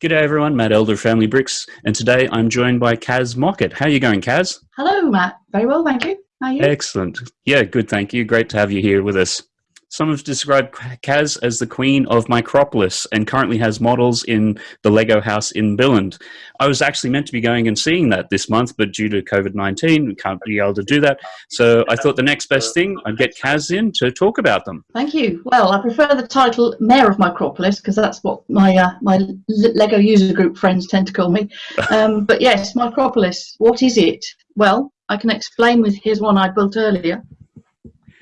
G'day everyone, Matt Elder, Family Bricks, and today I'm joined by Kaz Mockett. How are you going, Kaz? Hello, Matt. Very well, thank you. How are you? Excellent. Yeah, good, thank you. Great to have you here with us. Some have described Kaz as the queen of Micropolis and currently has models in the Lego house in Billund. I was actually meant to be going and seeing that this month, but due to COVID-19, we can't be able to do that. So I thought the next best thing, I'd get Kaz in to talk about them. Thank you. Well, I prefer the title Mayor of Micropolis because that's what my uh, my Lego user group friends tend to call me. Um, but yes, Micropolis, what is it? Well, I can explain with, here's one I built earlier.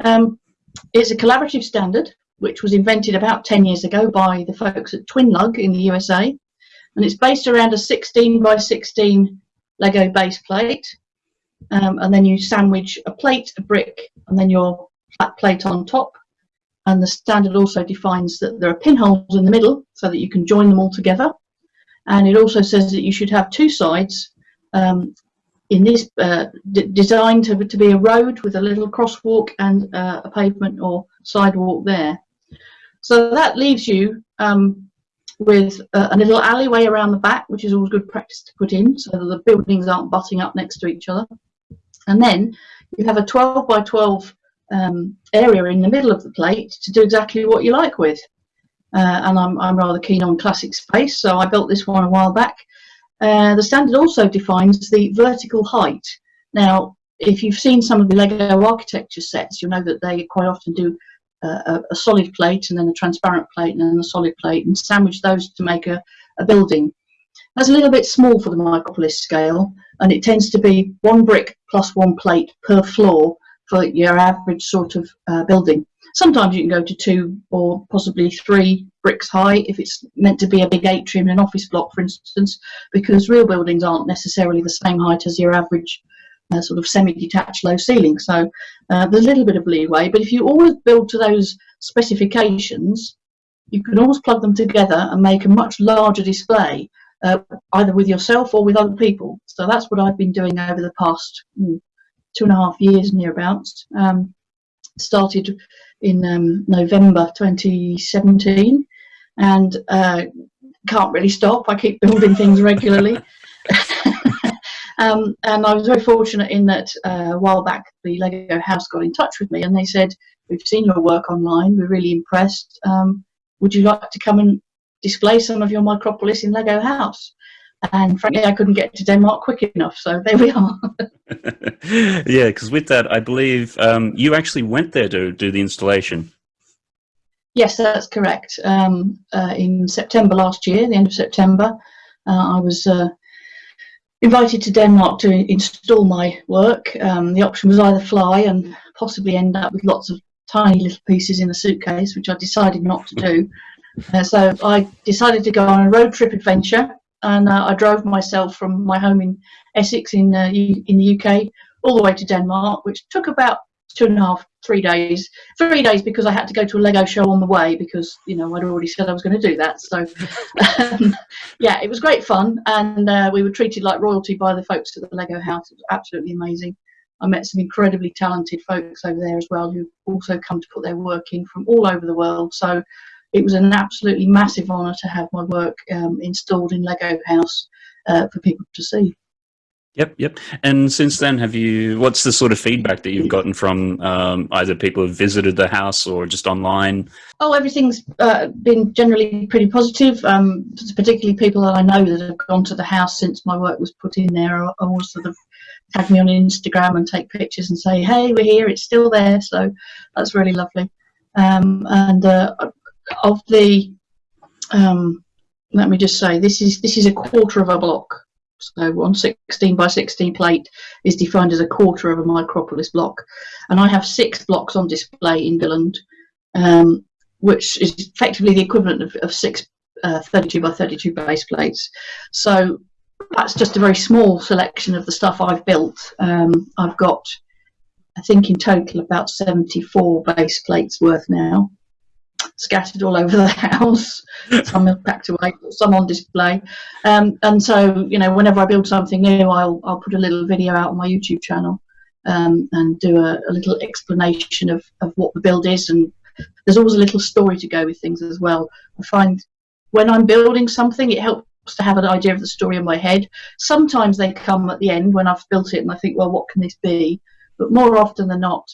Um, it's a collaborative standard which was invented about 10 years ago by the folks at Twinlug in the USA. And it's based around a 16 by 16 Lego base plate. Um, and then you sandwich a plate, a brick, and then your flat plate on top. And the standard also defines that there are pinholes in the middle so that you can join them all together. And it also says that you should have two sides um, in this uh, designed to, to be a road with a little crosswalk and uh, a pavement or sidewalk there. So that leaves you um, with a, a, little alleyway around the back, which is always good practice to put in so that the buildings aren't butting up next to each other. And then you have a 12 by 12 um, area in the middle of the plate to do exactly what you like with. Uh, and I'm, I'm rather keen on classic space, so I built this one a while back uh, the standard also defines the vertical height. Now, if you've seen some of the Lego architecture sets, you'll know that they quite often do uh, a, solid plate and then a transparent plate and then a solid plate and sandwich those to make a, a building. That's a little bit small for the Micropolis scale and it tends to be one brick plus one plate per floor for your average sort of uh, building. Sometimes you can go to two or possibly three bricks high if it's meant to be a big atrium in an office block, for instance, because real buildings aren't necessarily the same height as your average uh, sort of semi-detached low ceiling. So uh, there's a little bit of leeway, but if you always build to those specifications, you can always plug them together and make a much larger display, uh, either with yourself or with other people. So that's what I've been doing over the past mm, two and a half years nearabouts. Um, started in um, November 2017 and uh, can't really stop. I keep building things regularly. um, and I was very fortunate in that uh, a while back the Lego House got in touch with me and they said, we've seen your work online, we're really impressed. Um, would you like to come and display some of your Micropolis in Lego House? And frankly, I couldn't get to Denmark quick enough, so there we are. yeah, because with that, I believe um, you actually went there to do the installation. Yes, that's correct. Um, uh, in September last year, the end of September, uh, I was uh, invited to Denmark to install my work. Um, the option was either fly and possibly end up with lots of tiny little pieces in a suitcase, which I decided not to do. Uh, so I decided to go on a road trip adventure, and uh, I drove myself from my home in Essex in uh, in the UK all the way to Denmark, which took about two and a half, three days. Three days because I had to go to a Lego show on the way because you know I'd already said I was going to do that. So um, yeah, it was great fun, and uh, we were treated like royalty by the folks at the Lego house. It was absolutely amazing. I met some incredibly talented folks over there as well who also come to put their work in from all over the world. So it was an absolutely massive honour to have my work um, installed in Lego House uh, for people to see. Yep, yep. And since then, have you? What's the sort of feedback that you've gotten from um, either people who've visited the house or just online? Oh, everything's uh, been generally pretty positive. Um, particularly people that I know that have gone to the house since my work was put in there, or, or sort of tag me on Instagram and take pictures and say, "Hey, we're here. It's still there." So that's really lovely. Um, and uh, of the, um, let me just say, this is this is a quarter of a block. So one 16 by 16 plate is defined as a quarter of a micropolis block. And I have six blocks on display in Billund, um, which is effectively the equivalent of, of six uh, 32 by 32 base plates. So that's just a very small selection of the stuff I've built. Um, I've got, I think in total, about 74 base plates worth now scattered all over the house. some packed away, some on display. Um, and so, you know, whenever I build something new, I'll, I'll put a little video out on my YouTube channel um, and do a, a, little explanation of, of what the build is. And there's always a little story to go with things as well. I find when I'm building something, it helps to have an idea of the story in my head. Sometimes they come at the end when I've built it and I think, well, what can this be? But more often than not,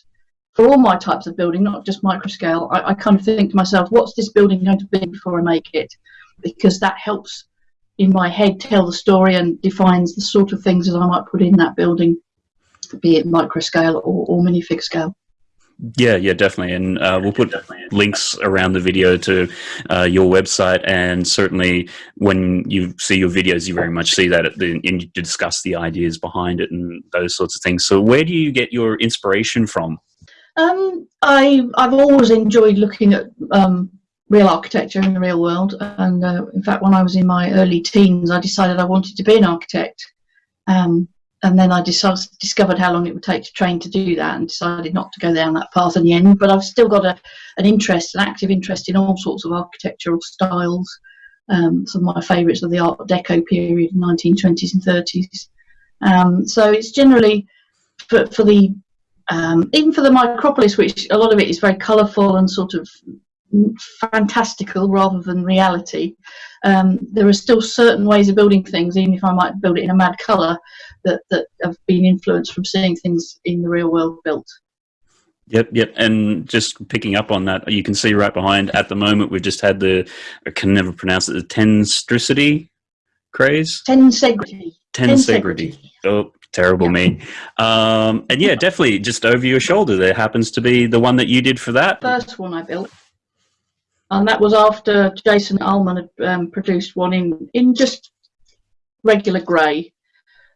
for all my types of building, not just microscale, I, I kind of think to myself, what's this building going to be before I make it? Because that helps in my head tell the story and defines the sort of things that I might put in that building, be it microscale or, or minifig scale. Yeah, yeah, definitely. And uh, we'll put links around the video to uh, your website. And certainly when you see your videos, you very much see that the, and you discuss the ideas behind it and those sorts of things. So where do you get your inspiration from? Um, I, I've always enjoyed looking at um, real architecture in the real world. And uh, in fact, when I was in my early teens, I decided I wanted to be an architect. Um, and then I decided, discovered how long it would take to train to do that and decided not to go down that path in the end. But I've still got a, an interest, an active interest in all sorts of architectural styles. Um, some of my favourites are the Art Deco period, 1920s and 30s. Um, so it's generally for, for the um, even for the Micropolis, which a lot of it is very colourful and sort of fantastical rather than reality. Um, there are still certain ways of building things, even if I might build it in a mad colour, that, that have been influenced from seeing things in the real world built. Yep, yep. And just picking up on that, you can see right behind at the moment, we've just had the, I can never pronounce it, the tenstricity craze? Tensegrity. Tensegrity. Oh, terrible yeah. me. Um, and yeah, definitely just over your shoulder there happens to be the one that you did for that. First one I built and that was after Jason Allemann had um, produced one in in just regular grey.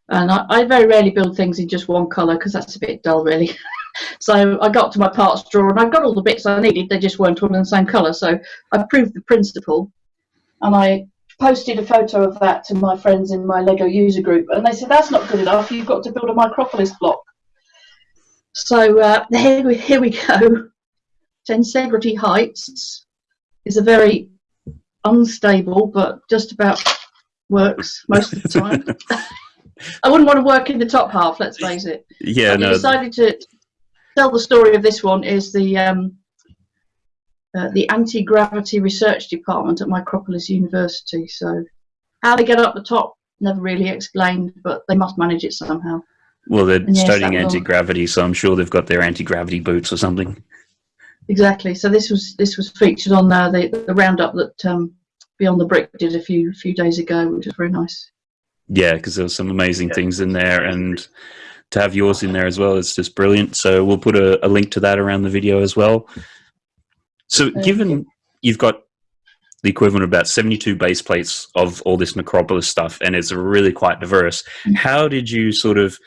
And I, I, very rarely build things in just one colour because that's a bit dull, really. so I got to my parts drawer and I got all the bits I needed. They just weren't all in the same colour. So I proved the principle, and I posted a photo of that to my friends in my Lego user group, and they said that's not good enough. You've got to build a Micropolis block. So uh, here we here we go. Tensegrity Heights is a very unstable, but just about works most of the time. I wouldn't want to work in the top half, let's face it. Yeah, no. decided to tell the story of this one is the um, uh, the anti-gravity research department at Micropolis University. So how they get up the top, never really explained, but they must manage it somehow. Well, they're yes, studying anti-gravity, so I'm sure they've got their anti-gravity boots or something. Exactly. So this was this was featured on uh, the the roundup that um, Beyond the Brick did a few few days ago, which was very nice. Yeah, because there was some amazing things in there, and to have yours in there as well is just brilliant. So we'll put a, a link to that around the video as well. So, given you've got the equivalent of about 72 base plates of all this Micropolis stuff, and it's really quite diverse. Mm. How did you sort of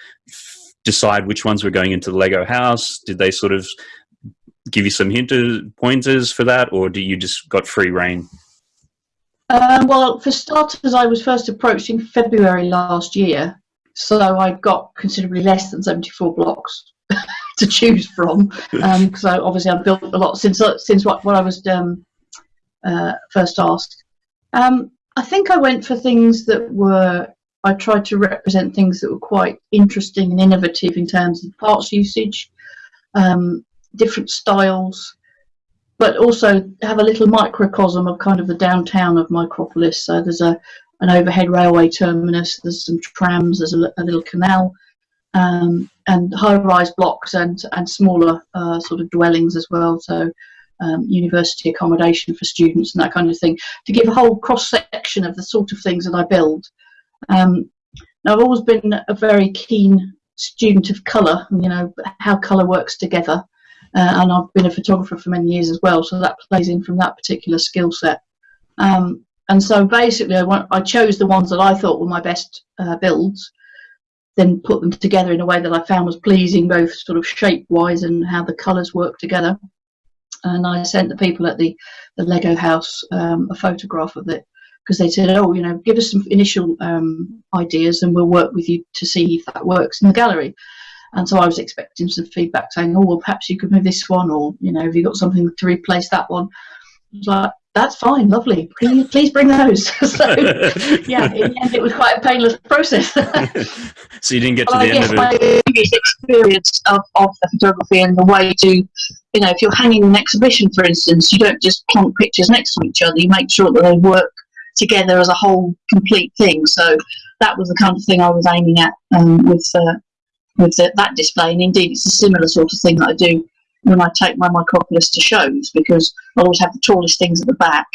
decide which ones were going into the Lego house? Did they sort of give you some hinter pointers for that, or do you just got free reign? Um, well, for starters, I was first approached in February last year, so I got considerably less than 74 blocks to choose from. Because um, obviously I've built a lot since since what, what I was um, uh, first asked. Um, I think I went for things that were. I tried to represent things that were quite interesting and innovative in terms of parts usage. Um, different styles, but also have a little microcosm of kind of the downtown of Micropolis. So there's a an overhead railway terminus, there's some trams, there's a, a little canal, um, and high-rise blocks and and smaller uh, sort of dwellings as well. So um, university accommodation for students and that kind of thing to give a whole cross section of the sort of things that I build. Um, now I've always been a very keen student of colour, you know how colour works together, uh, and I've been a photographer for many years as well, so that plays in from that particular skill set. Um, and so basically, I, I, chose the ones that I thought were my best uh, builds, then put them together in a way that I found was pleasing, both sort of shape-wise and how the colours work together. And I sent the people at the, the Lego house um, a photograph of it because they said, oh, you know, give us some initial um, ideas and we'll work with you to see if that works in the gallery. And so I was expecting some feedback saying, oh, well, perhaps you could move this one, or, you know, have you got something to replace that one? I was like, that's fine, lovely. Please, please bring those. so, yeah, in the end, it was quite a painless process. so you didn't get to the I end of it. my previous experience of, of the photography and the way to, you know, if you're hanging an exhibition, for instance, you don't just plonk pictures next to each other. You make sure that they work together as a whole complete thing. So that was the kind of thing I was aiming at um, with uh, with the, that display. And indeed, it's a similar sort of thing that I do when I take my Micropolis to shows because I always have the tallest things at the back.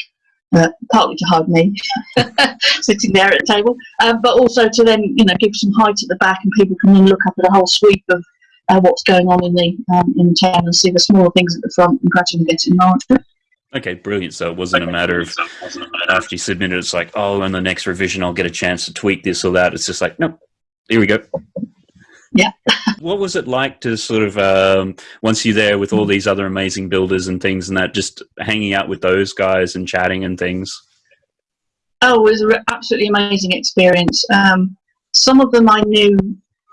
Uh, partly to hide me sitting there at the table, uh, but also to then you know give some height at the back, and people can then look up at a whole sweep of uh, what's going on in the um, in town and see the smaller things at the front and gradually getting larger. Okay, brilliant. So it wasn't a matter of after you submitted, it's like, oh, in the next revision, I'll get a chance to tweak this or that. It's just like, nope, here we go. Yeah. what was it like to sort of um, once you're there with all these other amazing builders and things and that, just hanging out with those guys and chatting and things? Oh, it was an absolutely amazing experience. Um, some of them I knew,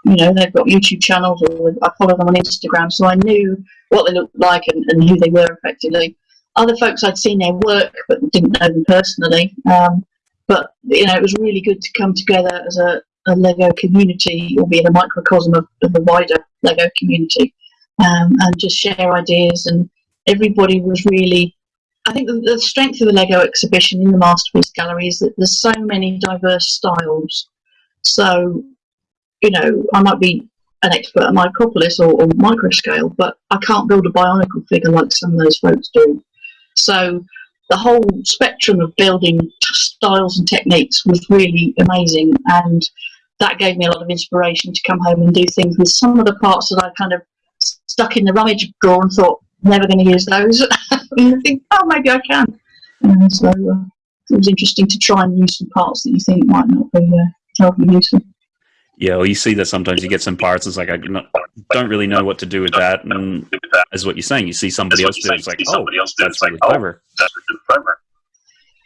you know, they've got YouTube channels or I follow them on Instagram, so I knew what they looked like and, and who they were effectively. Other folks I'd seen their work but didn't know them personally. Um, but you know, it was really good to come together as a, a Lego community, albeit a microcosm of, of the wider Lego community, um, and just share ideas. And everybody was really, I think, the, the, strength of the Lego exhibition in the Masterpiece Gallery is that there's so many diverse styles. So, you know, I might be an expert at Micropolis or, or micro scale, but I can't build a bionicle figure like some of those folks do. So the whole spectrum of building styles and techniques was really amazing and that gave me a lot of inspiration to come home and do things with some of the parts that I kind of stuck in the rummage drawer and thought never going to use those and I think oh maybe I can and so uh, it was interesting to try and use some parts that you think might not be uh, terribly useful yeah, well, you see that sometimes you get some parts. It's like I don't really know what to do with that, and as what you're saying, you see somebody else do it. It's like, oh, that's really clever.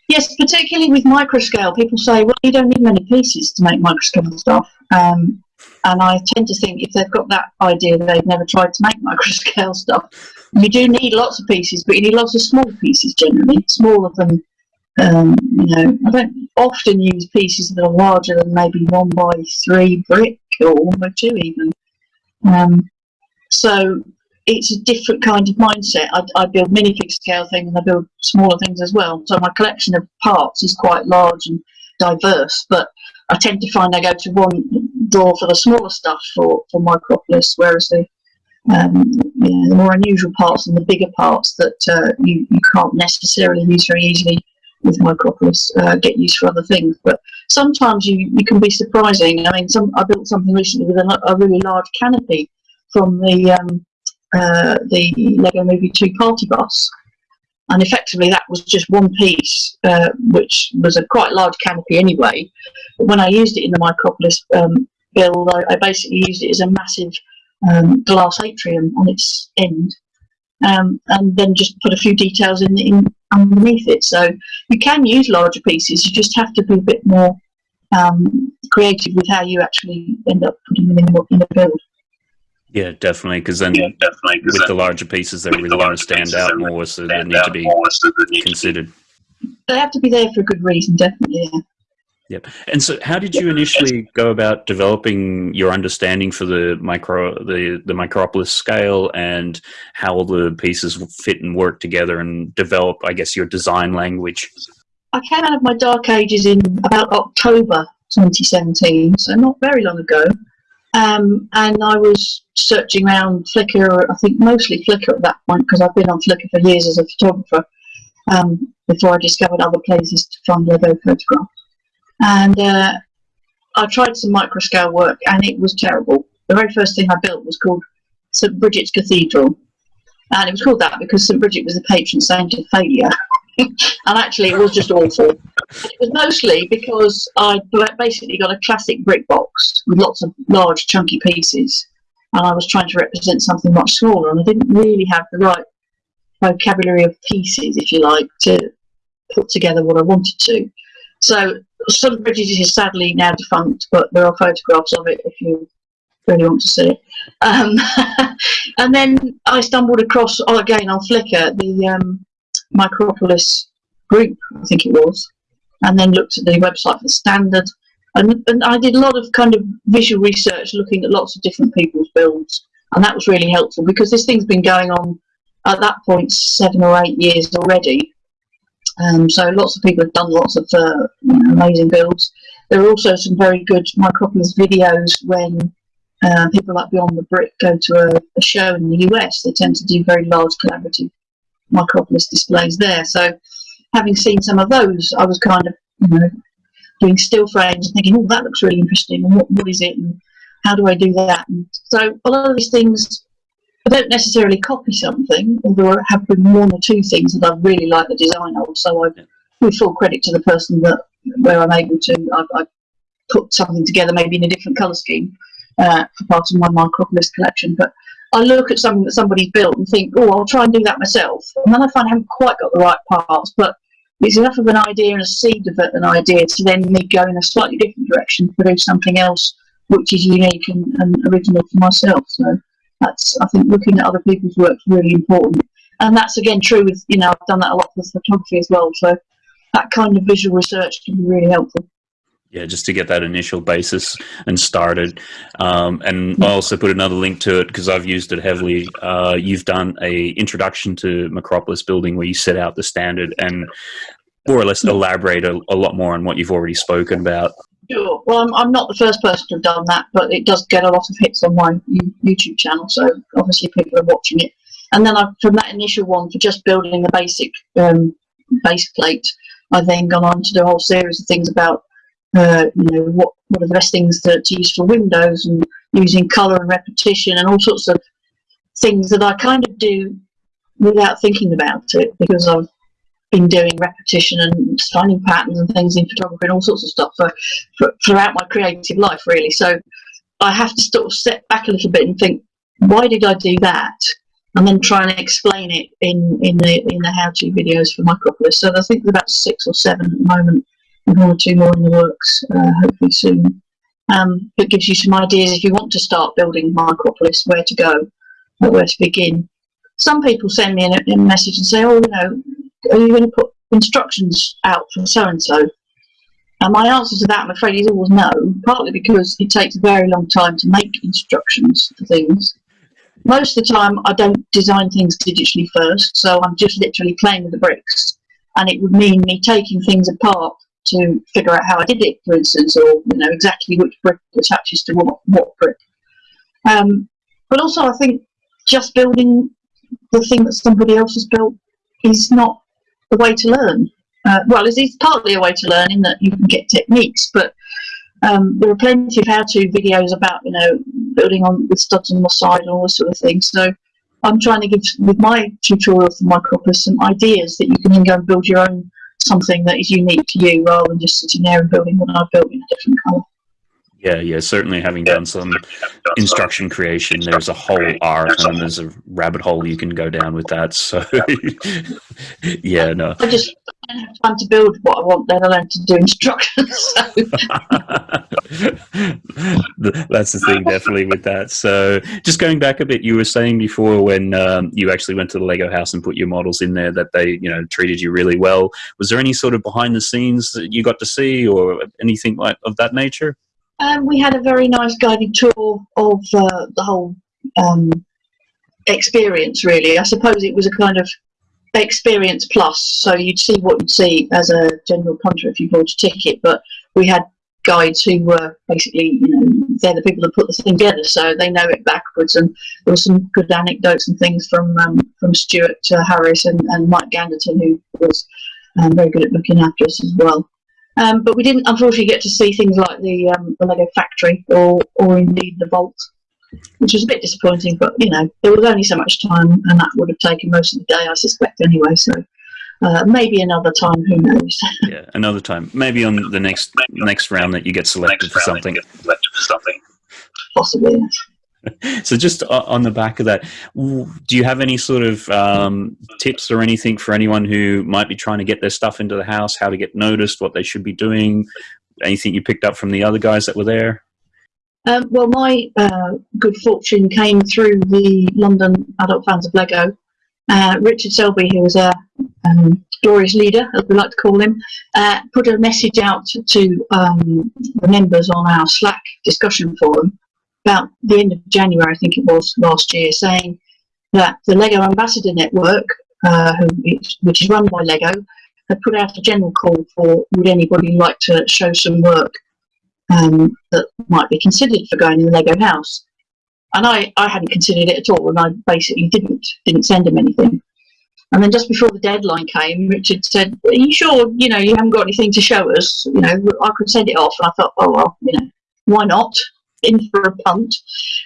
Yes, particularly with microscale, people say, well, you don't need many pieces to make microscale stuff. Um, and I tend to think if they've got that idea, they've never tried to make microscale stuff. You do need lots of pieces, but you need lots of small pieces generally, smaller than um, you know, I don't often use pieces that are larger than maybe one by three brick or one by two even. Um, so it's a different kind of mindset. I, I build minifig scale things and I build smaller things as well. So my collection of parts is quite large and diverse, but I tend to find I go to one drawer for the smaller stuff for, for Micropolis, whereas the um, you know, the more unusual parts and the bigger parts that uh, you, you can't necessarily use very easily with Micropolis uh, get used for other things. But sometimes you, you can be surprising. I mean, some I built something recently with a, a really large canopy from the um, uh, the Lego Movie 2 party bus. And effectively, that was just one piece, uh, which was a quite large canopy anyway. But when I used it in the Micropolis um, build, I, I, basically used it as a massive um, glass atrium on its end, um, and then just put a few details in, in underneath it. So you can use larger pieces, you just have to be a bit more um, creative with how you actually end up putting them in in the build. Yeah, definitely, because then yeah, definitely, with then the larger pieces, they really want to stand out more, so they need to be considered. They have to be there for a good reason, definitely. Yeah. Yep. And so, how did you initially go about developing your understanding for the micro the the Micropolis scale and how all the pieces fit and work together and develop, I guess, your design language? I came out of my dark ages in about October 2017, so not very long ago. Um, and I was searching around Flickr, I think mostly Flickr at that point, because I've been on Flickr for years as a photographer, um, before I discovered other places to find Lego photographs. And uh, I tried some microscale work and it was terrible. The very first thing I built was called St Bridget's Cathedral. And it was called that because St Bridget was the patron saint of failure and actually it was just awful. It was mostly because I basically got a classic brick box with lots of large chunky pieces and I was trying to represent something much smaller and I didn't really have the right vocabulary of pieces if you like to put together what I wanted to. So St Bridget is sadly now defunct, but there are photographs of it if you really want to see it. Um, and then I stumbled across, oh, again on Flickr, the um, Micropolis group, I think it was, and then looked at the website for standard. And, and I did a lot of kind of visual research looking at lots of different people's builds. And that was really helpful because this thing's been going on at that point seven or eight years already Um, so lots of people have done lots of uh, amazing builds. There are also some very good Micropolis videos when uh, people like Beyond the Brick go to a, a, show in the US. They tend to do very large collaborative Micropolis displays there. So having seen some of those, I was kind of, you know, doing still frames and thinking, oh, that looks really interesting. And what, what is it? And how do I do that? And so a lot of these things, I don't necessarily copy something, although I have been one or two things that I really like the design of. So I, with full credit to the person that where I'm able to, I, I put something together, maybe in a different colour scheme uh, for part of my Micropolis collection. But I look at something that somebody's built and think, oh, I'll try and do that myself. And then I find I haven't quite got the right parts, but it's enough of an idea and a seed of an idea to then me go in a slightly different direction, to produce something else which is unique and, and original for myself. So that's, I think, looking at other people's work is really important. And that's again true with, you know, I've done that a lot with photography as well. So that kind of visual research can be really helpful yeah, just to get that initial basis and started. Um, and I also put another link to it because I've used it heavily. Uh, you've done a introduction to Micropolis building where you set out the standard and more or less elaborate a, a lot more on what you've already spoken about. Sure. Well, I'm, I'm not the first person to have done that, but it does get a lot of hits on my YouTube channel, so obviously people are watching it. And then I, from that initial one for just building the basic um, base plate, I've then gone on to do a whole series of things about uh, you know, what, what are the best things to, to use for windows and using colour and repetition and all sorts of things that I kind of do without thinking about it because I've been doing repetition and finding patterns and things in photography and all sorts of stuff for, for, throughout my creative life really. So I have to sort of step back a little bit and think, why did I do that? And then try and explain it in, in the in the how-to videos for Micropolis. So I think there's about six or seven at the moment one or two more in the works, uh, hopefully soon. Um, it gives you some ideas if you want to start building Micropolis, where to go, where to begin. Some people send me a, a message and say, oh, you know, are you going to put instructions out for so-and-so? And my answer to that, I'm afraid, is always no, partly because it takes a very long time to make instructions for things. Most of the time, I don't design things digitally first, so I'm just literally playing with the bricks. And it would mean me taking things apart to figure out how I did it, for instance, or you know exactly which brick attaches to what, what brick. Um, but also, I think just building the thing that somebody else has built is not the way to learn. Uh, well, it's, it's, partly a way to learn in that you can get techniques, but um, there are plenty of how-to videos about you know building on with studs on the side and all this sort of thing. So I'm trying to give with my tutorial for Micropolis some ideas that you can then go and build your own something that is unique to you rather than just sitting there and building what I've built in a different colour. Yeah, yeah, certainly having done some instruction creation, there's a whole art and there's a rabbit hole you can go down with that. So, yeah, no. I just don't have time to build what I want, then I learn to do instructions. So. That's the thing, definitely, with that. So, just going back a bit, you were saying before when um, you actually went to the Lego house and put your models in there that they, you know, treated you really well. Was there any sort of behind the scenes that you got to see or anything like of that nature? Um, we had a very nice guided tour of uh, the whole um, experience, really. I suppose it was a kind of experience plus, so you'd see what you'd see as a general punter if you bought a ticket, but we had guides who were basically, you know, they're the people that put the thing together, so they know it backwards. And there were some good anecdotes and things from um, from Stuart uh, Harris and, and Mike Ganderton, who was um, very good at looking after us as well. Um, but we didn't unfortunately get to see things like the, um, the Lego factory or, or indeed the vault, which was a bit disappointing. But you know, there was only so much time, and that would have taken most of the day, I suspect, anyway. So uh, maybe another time, who knows? yeah, another time. Maybe on the next next round that you get selected for something. Possibly. Yes so just on the back of that, do you have any sort of um, tips or anything for anyone who might be trying to get their stuff into the house, how to get noticed, what they should be doing, anything you picked up from the other guys that were there? Um, well, my uh, good fortune came through the London Adult Fans of Lego. Uh, Richard Selby, who was a um, glorious leader, as we like to call him, uh, put a message out to um, the members on our Slack discussion forum about the end of January, I think it was last year, saying that the Lego Ambassador Network, uh, which is run by Lego, had put out a general call for would anybody like to show some work um, that might be considered for going in the Lego house. And I, I hadn't considered it at all, and I basically didn't didn't send him anything. And then just before the deadline came, Richard said, "Are you sure? You know, you haven't got anything to show us? You know, I could send it off." And I thought, "Oh well, you know, why not?" In for a punt.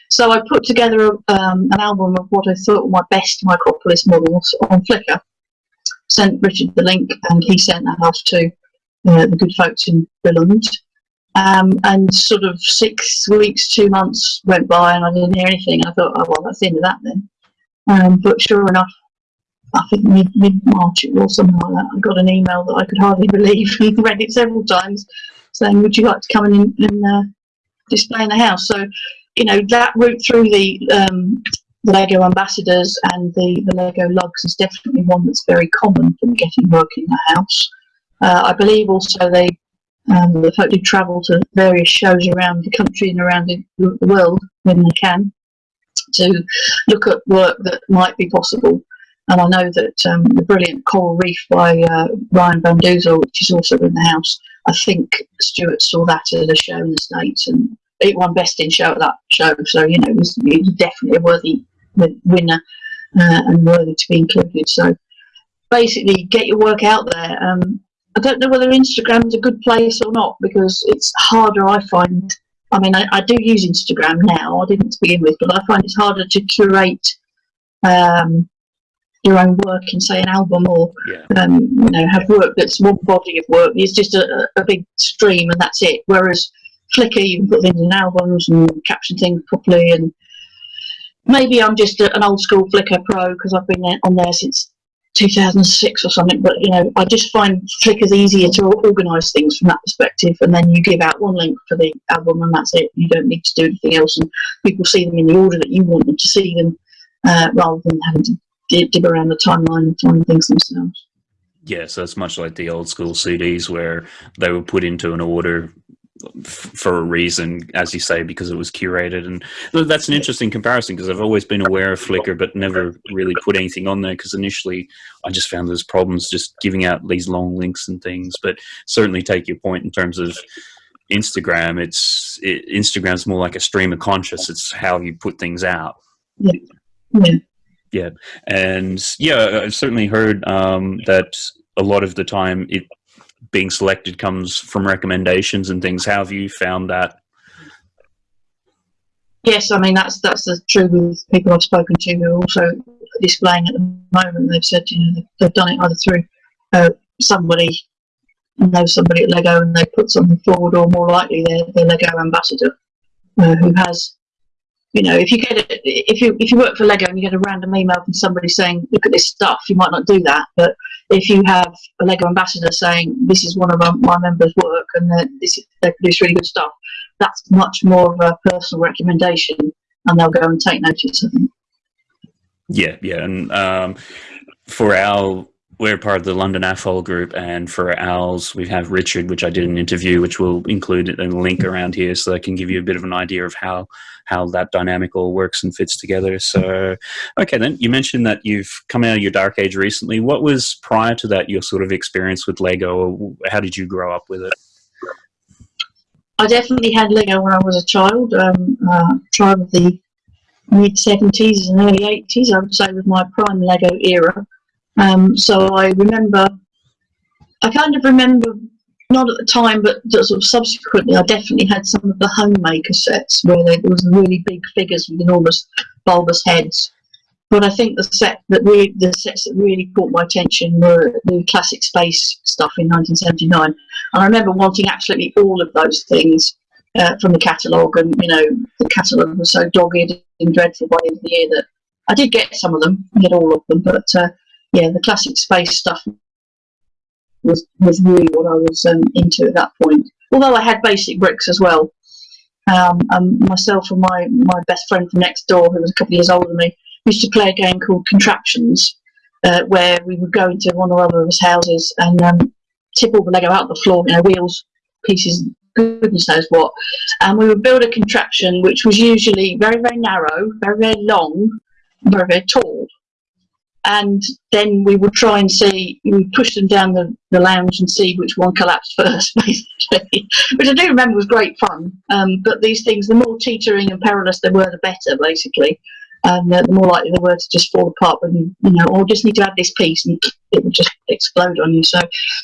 So I put together um, an album of what I thought were my best Micropolis models on Flickr. Sent Richard the link, and he sent that off to uh, the good folks in Billund. Um, and sort of six weeks, two months went by, and I didn't hear anything. I thought, oh well, that's the end of that then. Um, but sure enough, I think mid mid March it was something like that. I got an email that I could hardly believe and read it several times, saying, "Would you like to come in and uh, display in the house?" So, you know, that route through the um, the Lego ambassadors and the the Lego lugs is definitely one that's very common for getting work in the house. Uh, I believe also they um, the folk do travel to various shows around the country and around the, world when they can to look at work that might be possible. And I know that um, the brilliant Coral Reef by uh, Ryan Van Duzel, which is also in the house, I think Stuart saw that at a show in the States and it won Best in Show at that show. So, you know, it was, it was definitely a worthy winner uh, and worthy to be included. So, basically, get your work out there. Um, I don't know whether Instagram is a good place or not because it's harder, I find. I mean, I, I do use Instagram now, I didn't to begin with, but I find it's harder to curate um, your own work in say an album or yeah. um, you know have work that's one body of work it's just a, a big stream and that's it whereas Flickr you can put things in albums and caption things properly and maybe I'm just a, an old school Flickr pro because I've been on there since 2006 or something but you know I just find Flickr's easier to organise things from that perspective and then you give out one link for the album and that's it you don't need to do anything else and people see them in the order that you want them to see them uh, rather than having to dib around the timeline and find things themselves. Yeah, so it's much like the old school CDs where they were put into an order for a reason, as you say, because it was curated. And that's an interesting comparison because I've always been aware of Flickr, but never really put anything on there because initially I just found there's problems just giving out these long links and things. But certainly take your point in terms of Instagram. It's it, Instagram's more like a stream of conscious. It's how you put things out. Yeah. Yeah yeah and yeah i've certainly heard um, that a lot of the time it being selected comes from recommendations and things. How have you found that? Yes i mean that's that's the truth with people i've spoken to who are also displaying at the moment. They've said you know they've done it either through uh, somebody knows somebody at lego and they put something forward or more likely they're the lego ambassador uh, who has you know, if you get it, if you if you work for Lego and you get a random email from somebody saying, "Look at this stuff," you might not do that. But if you have a Lego ambassador saying, "This is one of my members' work," and this they produce really good stuff, that's much more of a personal recommendation, and they'll go and take notice of them. Yeah, yeah, and um, for our we're part of the London AFOL group, and for ours, we have Richard, which I did an interview, which we'll include in a link around here, so I can give you a bit of an idea of how how that dynamic all works and fits together. So, okay, then you mentioned that you've come out of your dark age recently. What was prior to that your sort of experience with Lego? How did you grow up with it? I definitely had Lego when I was a child. Um, uh, child of the mid 70s and early 80s, I would say, was my prime Lego era. Um, so I remember, I kind of remember, not at the time, but sort of subsequently, I definitely had some of the homemaker sets where there was really big figures with enormous bulbous heads. But I think the set that really, the sets that really caught my attention were the classic space stuff in 1979. And I remember wanting absolutely all of those things uh, from the catalogue, and you know, the catalogue was so dogged and dreadful by the end of the year that I did get some of them, I get all of them, but uh, yeah, the classic space stuff was was really what I was um, into at that point. Although I had basic bricks as well. Um, and myself and my my best friend from next door, who was a couple of years older than me, used to play a game called Contraptions, uh, where we would go into one or other of his houses and um, tip all the Lego out the floor, you know, wheels, pieces, goodness knows what, and we would build a contraption which was usually very very narrow, very very long, very very tall and then we would try and see, we would push them down the, the lounge and see which one collapsed first, basically, which I do remember was great fun. Um, but these things, the more teetering and perilous they were, the better, basically. And uh, the more likely they were to just fall apart when you, know, or just need to add this piece and it would just explode on you. So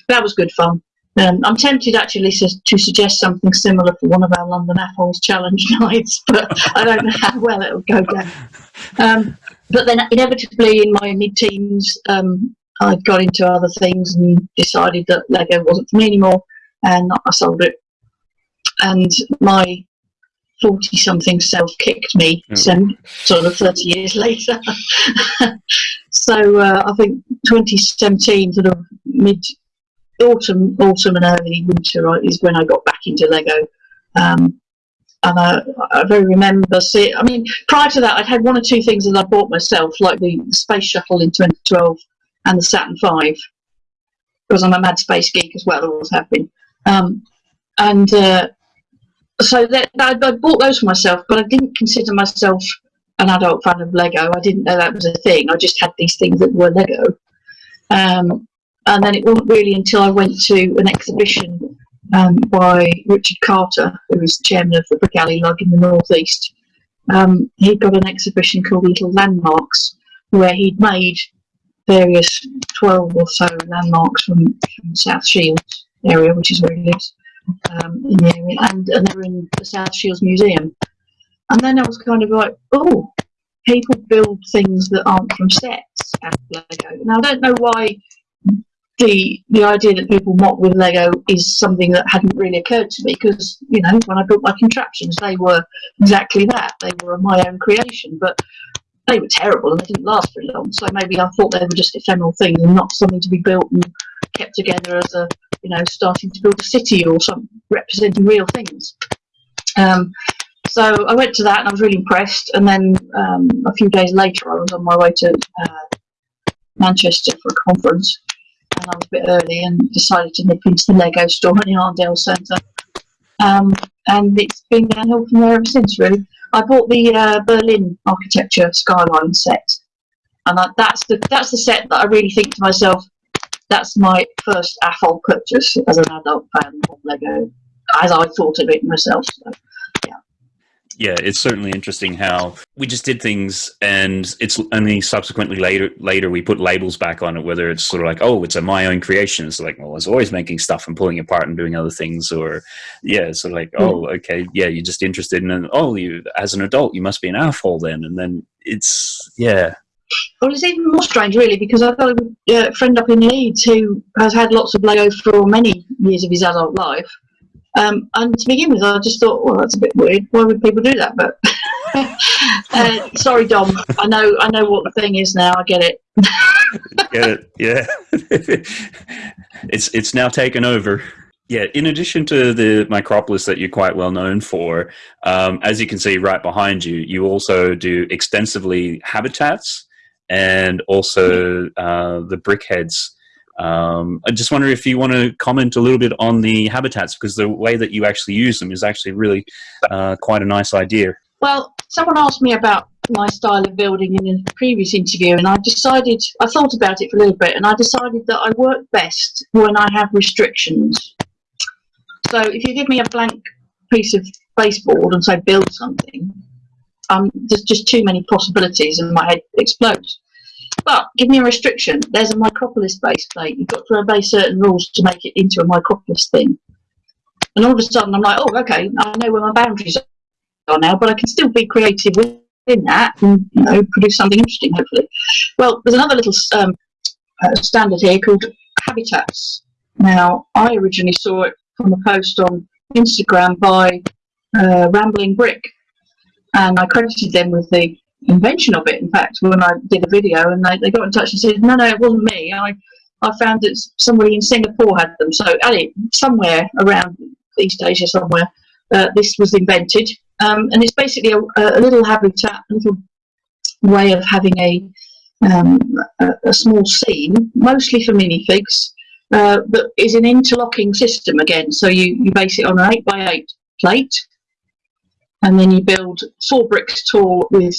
that was good fun. Um, I'm tempted actually to, suggest something similar for one of our London AFOLs challenge nights, but I don't know how well it'll go down. Um, but then inevitably in my mid-teens, um, I got into other things and decided that Lego wasn't for me anymore, and I sold it. And my 40-something self kicked me, mm. sort of 30 years later. so uh, I think 2017, sort of mid autumn, autumn and early winter is when I got back into Lego. Um, and I, I very remember see. I mean, prior to that, I'd had one or two things that I bought myself, like the Space Shuttle in 2012 and the Saturn V, because I'm a mad space geek as well. Always have been. Um, and uh, so that, I, I bought those for myself, but I didn't consider myself an adult fan of Lego. I didn't know that was a thing. I just had these things that were Lego. Um, and then it wasn't really until I went to an exhibition um, by Richard Carter, who was chairman of the Brick Alley Lug in the Northeast. Um, he'd got an exhibition called Little Landmarks, where he'd made various 12 or so landmarks from, from South Shields area, which is where he lives, um, in the area, and, and they're in the South Shields Museum. And then I was kind of like, oh, people build things that aren't from sets of Lego. Now, I don't know why the the idea that people mock with Lego is something that hadn't really occurred to me because you know when I built my contraptions they were exactly that. They were my own creation but they were terrible and they didn't last very long. So maybe I thought they were just ephemeral things and not something to be built and kept together as a you know starting to build a city or some representing real things. Um, so I went to that and I was really impressed. And then um, a few days later I was on my way to uh, Manchester for a conference and I was a bit early and decided to nip into the Lego store in the Arndale Centre. Um, and it's been downhill from there ever since, really. I bought the uh, Berlin architecture skyline set, and I, that's the that's the set that I really think to myself, that's my first AFOL purchase as an adult fan of Lego, as I thought of it myself. So yeah, it's certainly interesting how we just did things, and it's only subsequently later later we put labels back on it. Whether it's sort of like, oh, it's a my own creation. It's like, well, I was always making stuff and pulling apart and doing other things, or yeah, it's sort of like, hmm. oh, okay, yeah, you're just interested in, and oh, you as an adult, you must be an AFOL then, and then it's yeah. Well, it's even more strange, really, because I've got a friend up in Leeds who has had lots of Lego for many years of his adult life um, and to begin with, I just thought, well, that's a bit weird. Why would people do that? But uh, sorry, Dom. I know, I know what the thing is now. I get it. get it? Yeah. it's it's now taken over. Yeah, in addition to the Micropolis that you're quite well known for, um, as you can see right behind you, you also do extensively habitats and also uh, the brickheads um, I just wonder if you want to comment a little bit on the habitats because the way that you actually use them is actually really uh, quite a nice idea. Well, someone asked me about my style of building in a previous interview and I decided, I thought about it for a little bit and I decided that I work best when I have restrictions. So if you give me a blank piece of baseboard and say build something, um, there's just too many possibilities and my head explodes. But give me a restriction. There's a Micropolis base plate. You've got to obey certain rules to make it into a Micropolis thing. And all of a sudden, I'm like, oh, okay, I know where my boundaries are now, but I can still be creative within that and you know produce something interesting, hopefully. Well, there's another little um, uh, standard here called habitats. Now, I originally saw it from a post on Instagram by uh, Rambling Brick, and I credited them with the invention of it. In fact, when I did a video, and they, they got in touch and said, "No, no, it wasn't me. I I found that somebody in Singapore had them. So, Ali, somewhere around East Asia, somewhere, uh, this was invented, um, and it's basically a, a, little habitat, a little way of having a um, a, a, small scene, mostly for minifigs, uh, but is an interlocking system again. So you you base it on an eight by eight plate, and then you build four bricks tall with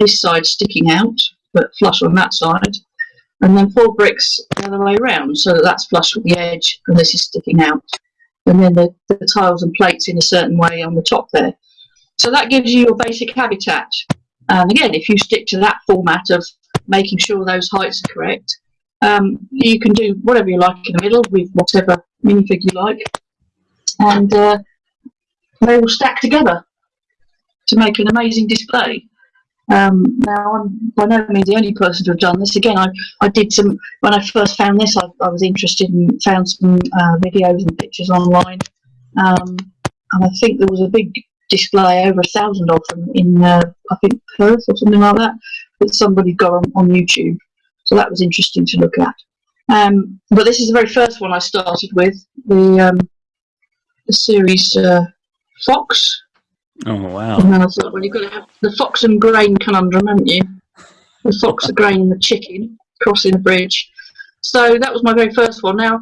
this side sticking out but flush on that side. And then four bricks the other way around, so that that's flush with the edge and this is sticking out. And then the, the tiles and plates in a certain way on the top there. So that gives you your basic habitat. And again, if you stick to that format of making sure those heights are correct, um, you can do whatever you like in the middle with whatever minifig you like. And uh, they will stack together to make an amazing display. Um, now, I'm by no means the only person to have done this. Again, I, I did some, when I first found this, I, I was interested and found some uh, videos and pictures online. Um, and I think there was a big display over a thousand of them in uh, I think Perth or something like that that somebody got on, on YouTube. So that was interesting to look at. Um, but this is the very first one I started with the um, the series uh, Fox. Oh wow! And then I thought, well, you've got to have the fox and grain conundrum, haven't you? The fox, the grain, and the chicken crossing the bridge. So that was my very first one. Now,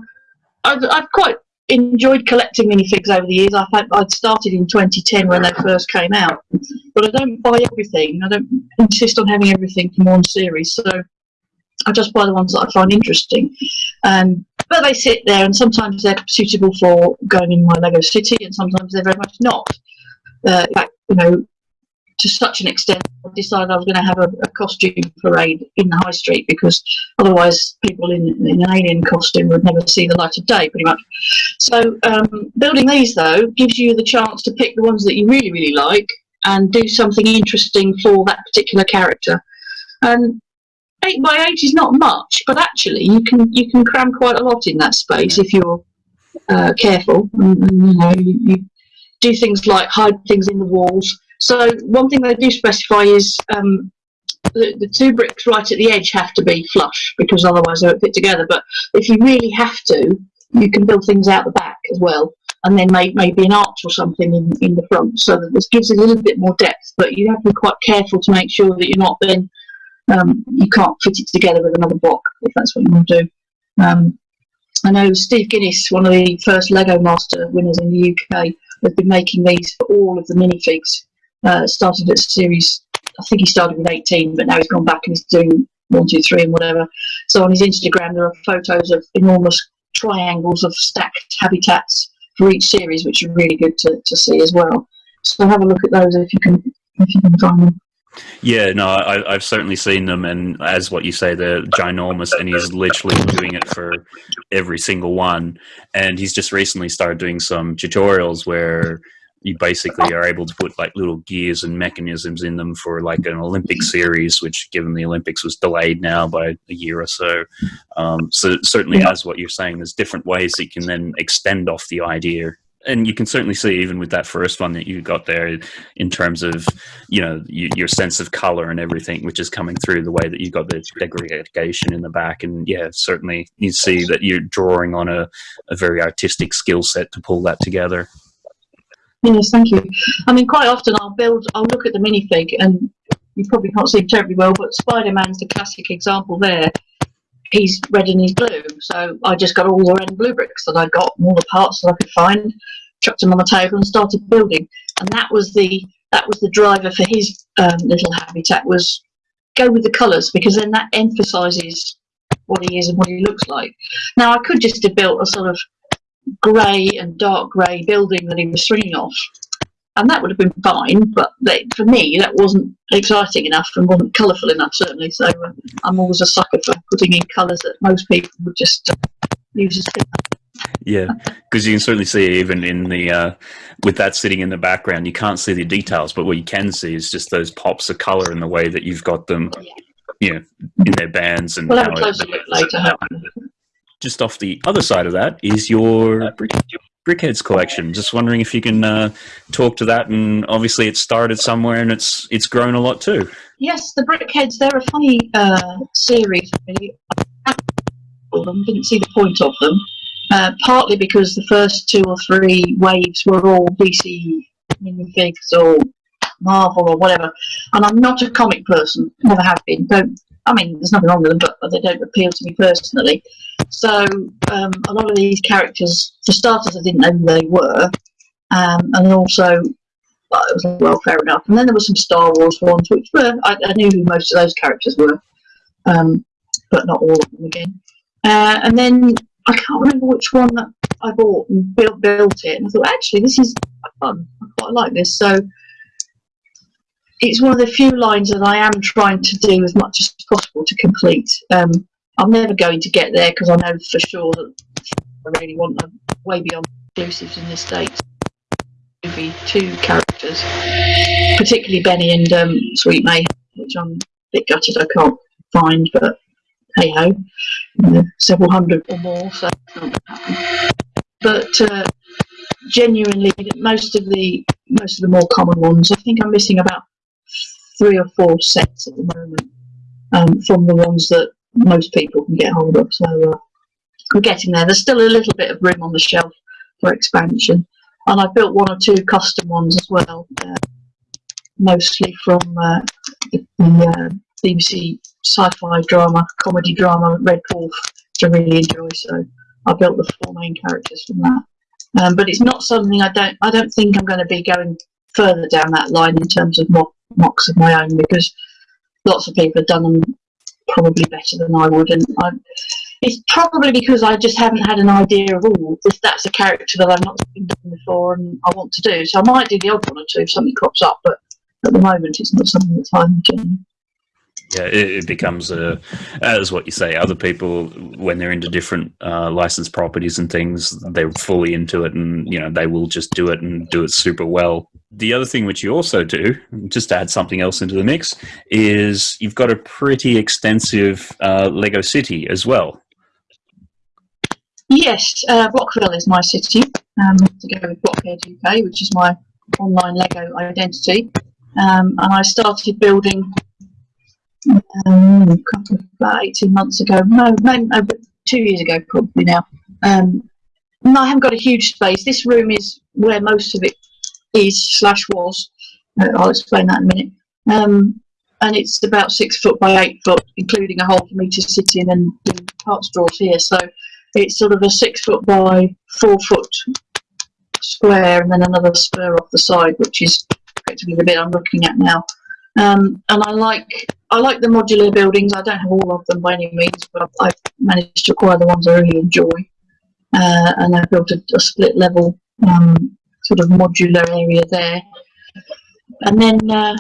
I've, I've quite enjoyed collecting minifigs over the years. I I'd started in 2010 when they first came out, but I don't buy everything. I don't insist on having everything from one series, so I just buy the ones that I find interesting. Um, but they sit there, and sometimes they're suitable for going in my Lego city, and sometimes they're very much not. Uh, in fact, you know, to such an extent, I decided I was going to have a, a, costume parade in the high street because otherwise people in, in, an alien costume would never see the light of day, pretty much. So um, building these, though, gives you the chance to pick the ones that you really, really like and do something interesting for that particular character. And eight by eight is not much, but actually you can you can cram quite a lot in that space if you're uh, careful. And, and, you know, you, you do things like hide things in the walls so one thing they do specify is um, the, the, two bricks right at the edge have to be flush because otherwise they won't fit together. But if you really have to, you can build things out the back as well, and then make, maybe an arch or something in, in the front, so that this gives a little bit more depth. But you have to be quite careful to make sure that you're not then um, you can't fit it together with another block if that's what you want to do. Um, I know Steve Guinness, one of the first Lego Master winners in the UK, has been making these for all of the minifigs uh, started at series, I think he started with 18, but now he's gone back and he's doing one, two, three, and whatever. So on his Instagram, there are photos of enormous triangles of stacked habitats for each series, which are really good to, to see as well. So have a look at those if you can if you can find them. Yeah, no, I, have certainly seen them, and as what you say, they're ginormous, and he's literally doing it for every single one. And he's just recently started doing some tutorials where you basically are able to put like little gears and mechanisms in them for like an Olympic series, which given the Olympics was delayed now by a year or so. Um, so certainly as what you're saying, there's different ways that you can then extend off the idea. And you can certainly see even with that first one that you got there in terms of, you know, you, your sense of color and everything, which is coming through the way that you got the degradation in the back. And yeah, certainly you see that you're drawing on a, a very artistic skill set to pull that together. Yes, thank you. I mean, quite often I'll build, I'll look at the minifig, and you probably can't see terribly well, but Spider Man's the classic example there. He's red and he's blue, so I just got all the red and blue bricks that I got, all the parts that I could find, chucked them on the table, and started building. And that was the that was the driver for his um, little habitat was go with the colours because then that emphasises what he is and what he looks like. Now I could just have built a sort of grey and dark grey building that he was swinging off. And that would have been fine, but they, for me, that wasn't exciting enough and wasn't colourful enough, certainly. So uh, I'm always a sucker for putting in colours that most people would just uh, use as yeah, because you can certainly see even in the uh, with that sitting in the background, you can't see the details, but what you can see is just those pops of color in the way that you've got them, you know, in their bands and. We'll have a closer look later just off the other side of that is your brick, BrickHeadz collection. Just wondering if you can uh, talk to that. And obviously, it started somewhere, and it's it's grown a lot too. Yes, the BrickHeadz. They're a funny uh, series. Really. Them didn't see the point of them. Uh, partly because the first two or three waves were all DC minifigs or Marvel or whatever, and I'm not a comic person. Never have been. Don't. I mean, there's nothing wrong with them, but they don't appeal to me personally. So um, a lot of these characters, for starters, I didn't know who they were, um, and also well, it was well fair enough. And then there were some Star Wars ones, which were I, I, knew who most of those characters were. um, but not all of them again. Uh, and then I can't remember which one that I bought and built built it, and I thought actually this is fun. I quite like this. So it's one of the few lines that I am trying to do as much as possible to complete. Um, I'm never going to get there because I know for sure that I really want a way beyond exclusives in the States. Maybe two characters, particularly Benny and um, Sweet May, which I'm a bit gutted I can't find, but hey ho, several hundred or more, so But uh, genuinely, most of the most of the more common ones, I think I'm missing about three or four sets at the moment um, from the ones that most people can get hold of. So uh, we're getting there. There's still a little bit of room on the shelf for expansion, and I've built one or two custom ones as well, uh, mostly from uh, the, uh, BBC sci-fi drama, comedy drama Red Dwarf, which I really enjoy. So I built the four main characters from that. Um, but it's not something I don't. I don't think I'm going to be going further down that line in terms of MOC, MOCs of my own because lots of people have done them probably better than I would, and I, it's probably because I just haven't had an idea of all. If that's a character that I've not done before and I want to do, so I might do the odd one or two if something crops up. But at the moment, it's not something that's I'm doing yeah, it, it, becomes a, as what you say. Other people, when they're into different uh, licensed properties and things, they're fully into it, and you know they will just do it and do it super well. The other thing which you also do, just to add something else into the mix, is you've got a pretty extensive uh, Lego city as well. Yes, uh, Blockville is my city. Um, to go with Blockhead UK, which is my online Lego identity, um, and I started building um, about 18 months ago, no, two years ago probably now. Um, I haven't got a huge space. This room is where most of it is slash was. Uh, I'll explain that in a minute. Um, and it's about six foot by eight foot, including a hole for me to sit in and do parts drawers here. So it's sort of a six foot by four foot square, and then another spur off the side, which is effectively the bit I'm looking at now. Um, and I like I like the modular buildings. I don't have all of them by any means, but I've managed to acquire the ones I really enjoy. Uh, and I built a, a split level um, sort of modular area there. And then uh,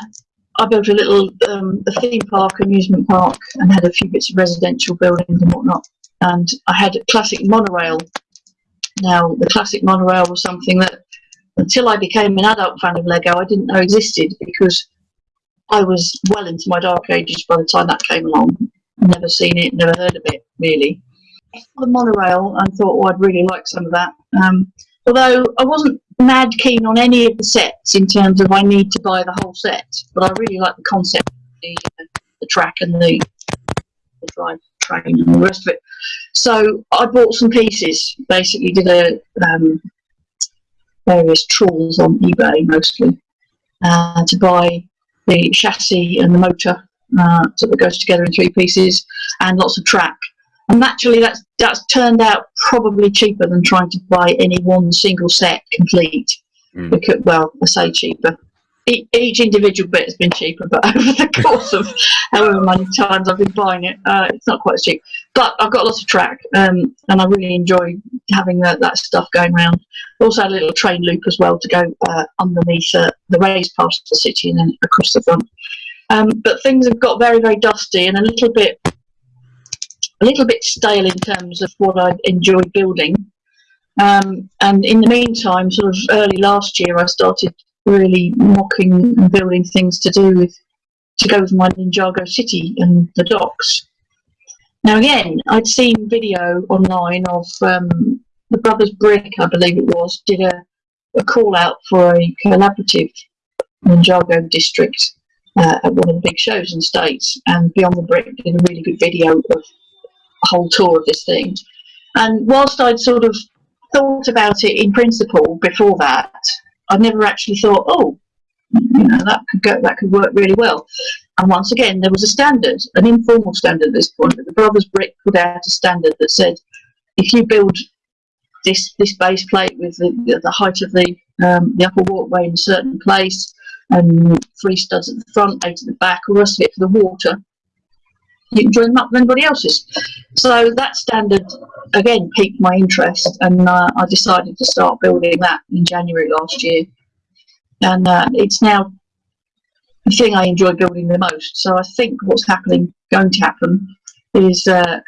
I built a little um, a theme park, amusement park, and had a few bits of residential buildings and whatnot. And I had a classic monorail. Now, the classic monorail was something that, until I became an adult fan of Lego, I didn't know existed because I was well into my dark ages by the time that came along. Never seen it, never heard of it, really. The monorail and thought, oh, I'd really like some of that. Um, although I wasn't mad keen on any of the sets in terms of I need to buy the whole set, but I really like the concept, the, uh, the track and the, the drive train and the rest of it. So I bought some pieces, basically did a um, various trawls on eBay mostly uh, to buy the chassis and the motor uh, so that goes together in three pieces and lots of track. And naturally, that's that's turned out probably cheaper than trying to buy any one single set complete. Mm. Because, well, I say cheaper. E each individual bit has been cheaper, but over the course of however many times I've been buying it, uh, it's not quite as cheap. But I've got lots of track, um, and I really enjoy having that, that stuff going around. Also, had a little train loop as well to go uh, underneath uh, the raised part of the city and then across the front. Um, but things have got very, very dusty and a little bit, a little bit stale in terms of what I enjoy building. Um, and in the meantime, sort of early last year, I started really mocking and building things to do with to go with my Ninjago city and the docks. Now again, I'd seen video online of um, the Brothers Brick, I believe it was, did a, a call out for a collaborative Ninjago district uh, at one of the big shows in the States, and Beyond the Brick did a really good video of a whole tour of this thing. And whilst I'd sort of thought about it in principle before that, I'd never actually thought, oh, you know, that could go, that could work really well. And once again, there was a standard, an informal standard at this point. The Brothers Brick put out a standard that said, if you build this this base plate with the, the height of the um, the upper walkway in a certain place, and three studs at the front, eight at the back, all the rest of it for the water, you can join them up with anybody else's. So that standard again piqued my interest, and uh, I decided to start building that in January last year. And uh, it's now the thing I enjoy building the most. So I think what's happening, going to happen, is uh,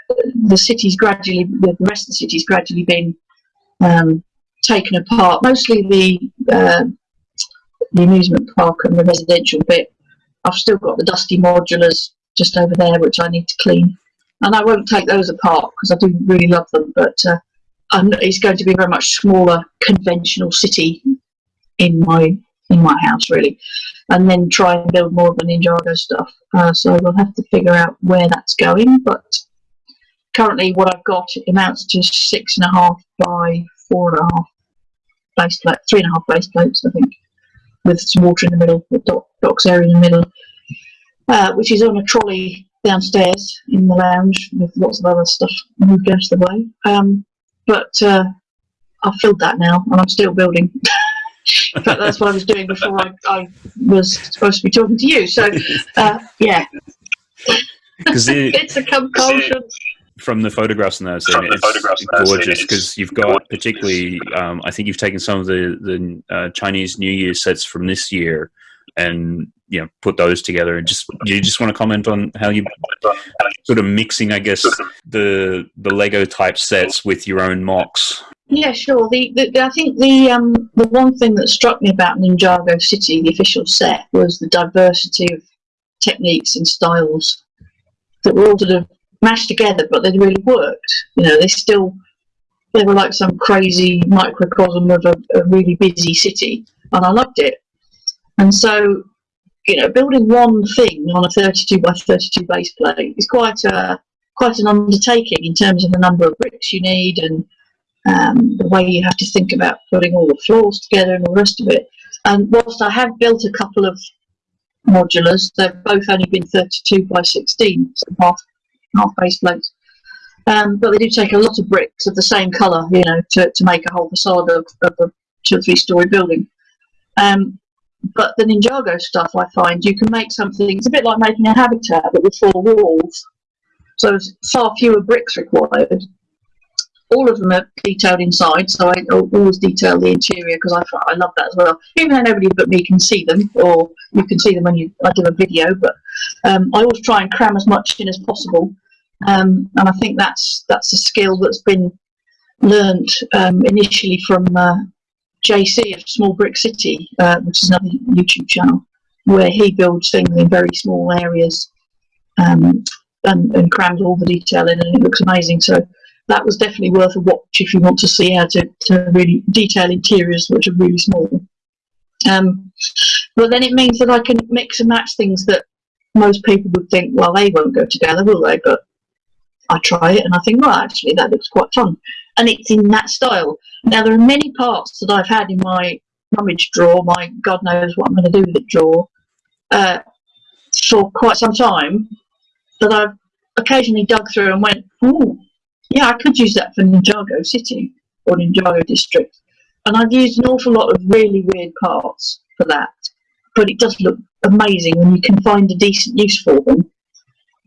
the city's gradually, the rest of the city's gradually been um, taken apart. Mostly the uh, the amusement park and the residential bit. I've still got the dusty modulars just over there, which I need to clean. And I won't take those apart because I do really love them, but uh, it's going to be a very much smaller, conventional city in my in my house, really. And then try and build more of the Ninjago stuff. Uh, so we'll have to figure out where that's going. But currently, what I've got amounts to six and a half by four and a half base plate, three and a half base plates, I think, with some water in the middle, the dock, docks area in the middle, uh, which is on a trolley downstairs in the lounge with lots of other stuff moved out of the way. Um, but uh, I've filled that now, and I'm still building. but that's what I was doing before I, I, was supposed to be talking to you. So, uh, yeah. it's a compulsion from the photographs in that scene, it's gorgeous because you've got particularly, um, I think you've taken some of the the uh, Chinese New Year sets from this year and you know put those together and just you just want to comment on how you sort of mixing, I guess, the the Lego type sets with your own MOCs. Yeah, sure. The, the, I think the um, the one thing that struck me about Ninjago City, the official set, was the diversity of techniques and styles that were all sort of mashed together, but they really worked. You know, they still they were like some crazy microcosm of a, a really busy city, and I loved it. And so, you know, building one thing on a 32 by 32 base plate is quite a quite an undertaking in terms of the number of bricks you need and um, the way you have to think about putting all the floors together and all the rest of it. And whilst I have built a couple of modulars, they've both only been 32 by 16, so half half base plates. Um, but they do take a lot of bricks of the same colour, you know, to, to make a whole facade of, of a two or three story building. Um, but the Ninjago stuff, I find, you can make something, it's a bit like making a habitat, but with four walls. So there's far fewer bricks required. All of them are detailed inside, so I always detail the interior because I, I love that as well. Even though nobody but me can see them, or you can see them when you I do a video, but um, I always try and cram as much in as possible um, and I think that's that's a skill that's been learned um, initially from uh, JC of Small Brick City, uh, which is another YouTube channel, where he builds things in very small areas um, and, and crams all the detail in, and it looks amazing. So that was definitely worth a watch if you want to see how to, to really detail interiors which are really small. Um, but then it means that I can mix and match things that most people would think, well, they won't go together, will they? But I try it and I think, well, actually, that looks quite fun. And it's in that style. Now, there are many parts that I've had in my rummage drawer, my God knows what I'm going to do with it drawer, uh, for quite some time that I've occasionally dug through and went, oh, yeah, I could use that for Ninjago City or Ninjago District. And I've used an awful lot of really weird parts for that. But it does look amazing when you can find a decent use for them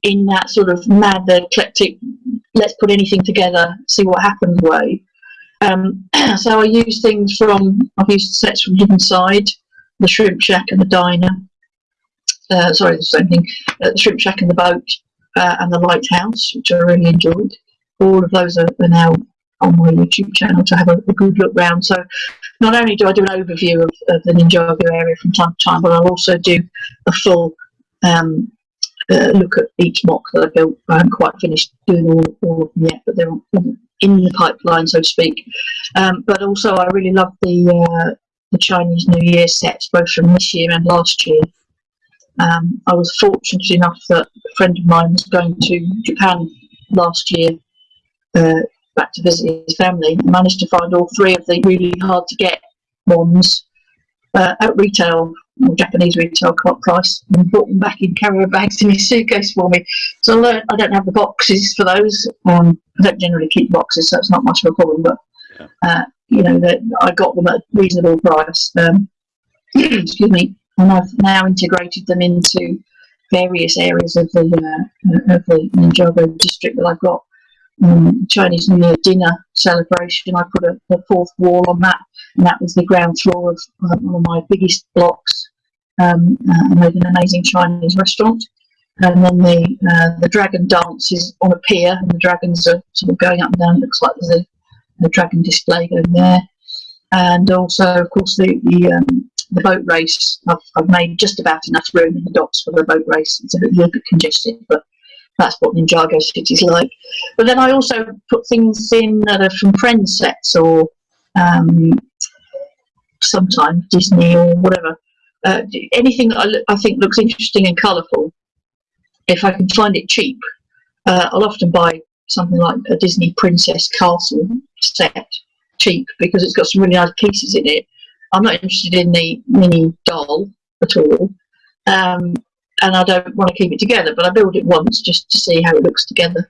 in that sort of mad, eclectic, let's put anything together, see what happens way. Um, so I use things from, I've used sets from Hidden Side, the Shrimp Shack and the Diner, uh, sorry, the same thing, uh, the Shrimp Shack and the Boat, uh, and the Lighthouse, which I really enjoyed. All of those are, are now on my YouTube channel to have a, a, good look round. So not only do I do an overview of, of the Ninjago area from time to time, but I'll also do a full um, uh, look at each MOC that I built. I haven't quite finished doing all, all of them yet, but they're in the pipeline, so to speak. Um, but also, I really love the uh, the Chinese New Year sets, both from this year and last year. Um, I was fortunate enough that a friend of mine was going to Japan last year, uh, back to visit his family, managed to find all three of the really hard to get ones uh, at retail Japanese retail price and brought them back in carrier bags in his suitcase for me. So I learned I don't have the boxes for those. Um, I don't generally keep boxes, so it's not much of a problem. But uh, you know, that I got them at a reasonable price. Um, excuse me, and I've now integrated them into various areas of the uh, of the Ninjago district that I've got. Um, Chinese New Year dinner celebration. I put a, a, fourth wall on that, and that was the ground floor of one of my biggest blocks. Um, uh, made an amazing Chinese restaurant, and then the uh, the dragon dance is on a pier, and the dragons are sort of going up and down. It looks like there's a, a dragon display going there, and also, of course, the the um, the boat race, I've, I've made just about enough room in the docks for the boat race. It's a, bit, a little bit congested, but that's what Ninjago City's like. But then I also put things in that are from Friends sets or um, sometimes Disney or whatever. Uh, anything I, I, think looks interesting and colourful, if I can find it cheap, uh, I'll often buy something like a Disney Princess Castle set cheap because it's got some really nice pieces in it I'm not interested in the mini doll at all. Um, and I don't want to keep it together, but I build it once just to see how it looks together.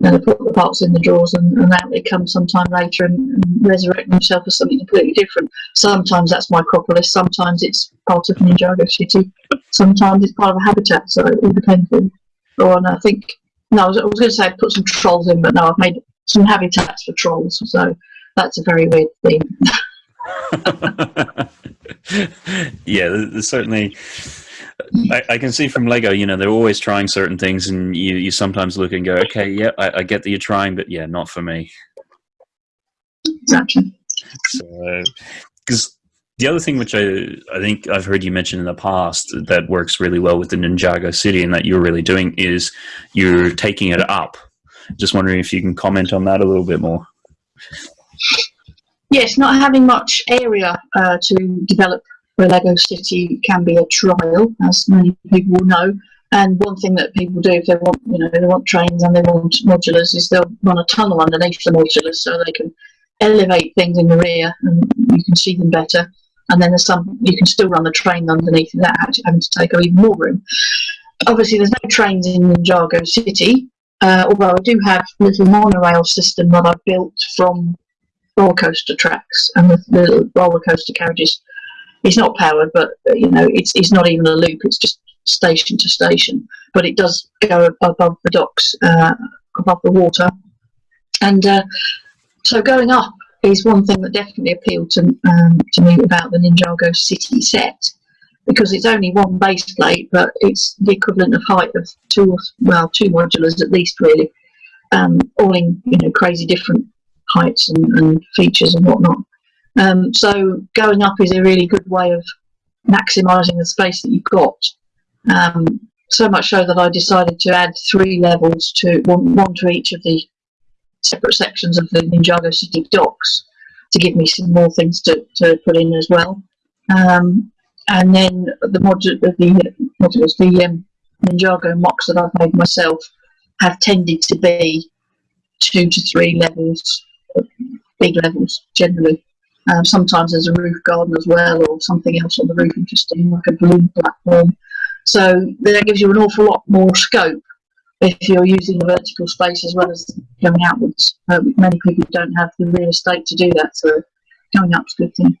Then I put the parts in the drawers and, and out they come sometime later and, and resurrect themselves as something completely different. Sometimes that's Micropolis, sometimes it's part of Ninjago City, sometimes it's part of a habitat, so it all depends on. And I think, no, I was, was going to say I put some trolls in, but no, I've made some habitats for trolls, so that's a very weird thing. yeah, there's certainly. I, I, can see from Lego, you know, they're always trying certain things, and you, you sometimes look and go, okay, yeah, I, I get that you're trying, but yeah, not for me. Exactly. So, because the other thing which I, I think I've heard you mention in the past that works really well with the Ninjago City and that you're really doing is you're taking it up. Just wondering if you can comment on that a little bit more. Yes, not having much area uh, to develop for Lego City can be a trial, as many people will know. And one thing that people do if they want, you know, they want trains and they want modulars, is they'll run a tunnel underneath the modulars so they can elevate things in the rear and you can see them better. And then there's some you can still run the train underneath without having to take up even more room. Obviously, there's no trains in Ninjago City, uh, although I do have a little monorail system that I've built from roller coaster tracks and the, the roller coaster carriages. It's not powered, but uh, you know, it's it's not even a loop. It's just station to station, but it does go above the docks, uh, above the water, and uh, so going up is one thing that definitely appealed to um, to me about the Ninjago City set because it's only one base plate, but it's the equivalent of height of two, well, two modulars at least, really, um, all in you know crazy different heights and, and features and whatnot. Um, so going up is a really good way of maximising the space that you've got. Um, so much so that I decided to add three levels to one, one to each of the separate sections of the Ninjago City docks to give me some more things to, to put in as well. Um, and then the module, the, the, the um, Ninjago MOCs that I've made myself have tended to be two to three levels big levels generally. Um, sometimes there's a roof garden as well, or something else on the roof interesting, like a balloon platform. So that gives you an awful lot more scope if you're using the vertical space as well as going outwards. Uh, many people don't have the real estate to do that, so going up's a good thing.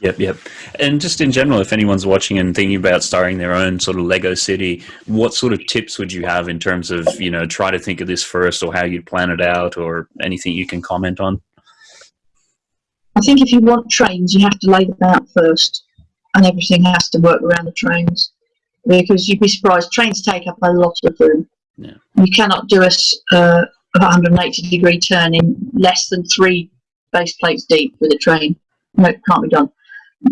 Yep, yep. And just in general, if anyone's watching and thinking about starting their own sort of Lego city, what sort of tips would you have in terms of, you know, try to think of this first or how you'd plan it out or anything you can comment on? I think if you want trains, you have to lay them out first, and everything has to work around the trains. Because you'd be surprised, trains take up a lot of room. Yeah. You cannot do a, uh, 180 degree turn in less than three base plates deep with a train. No, it can't be done.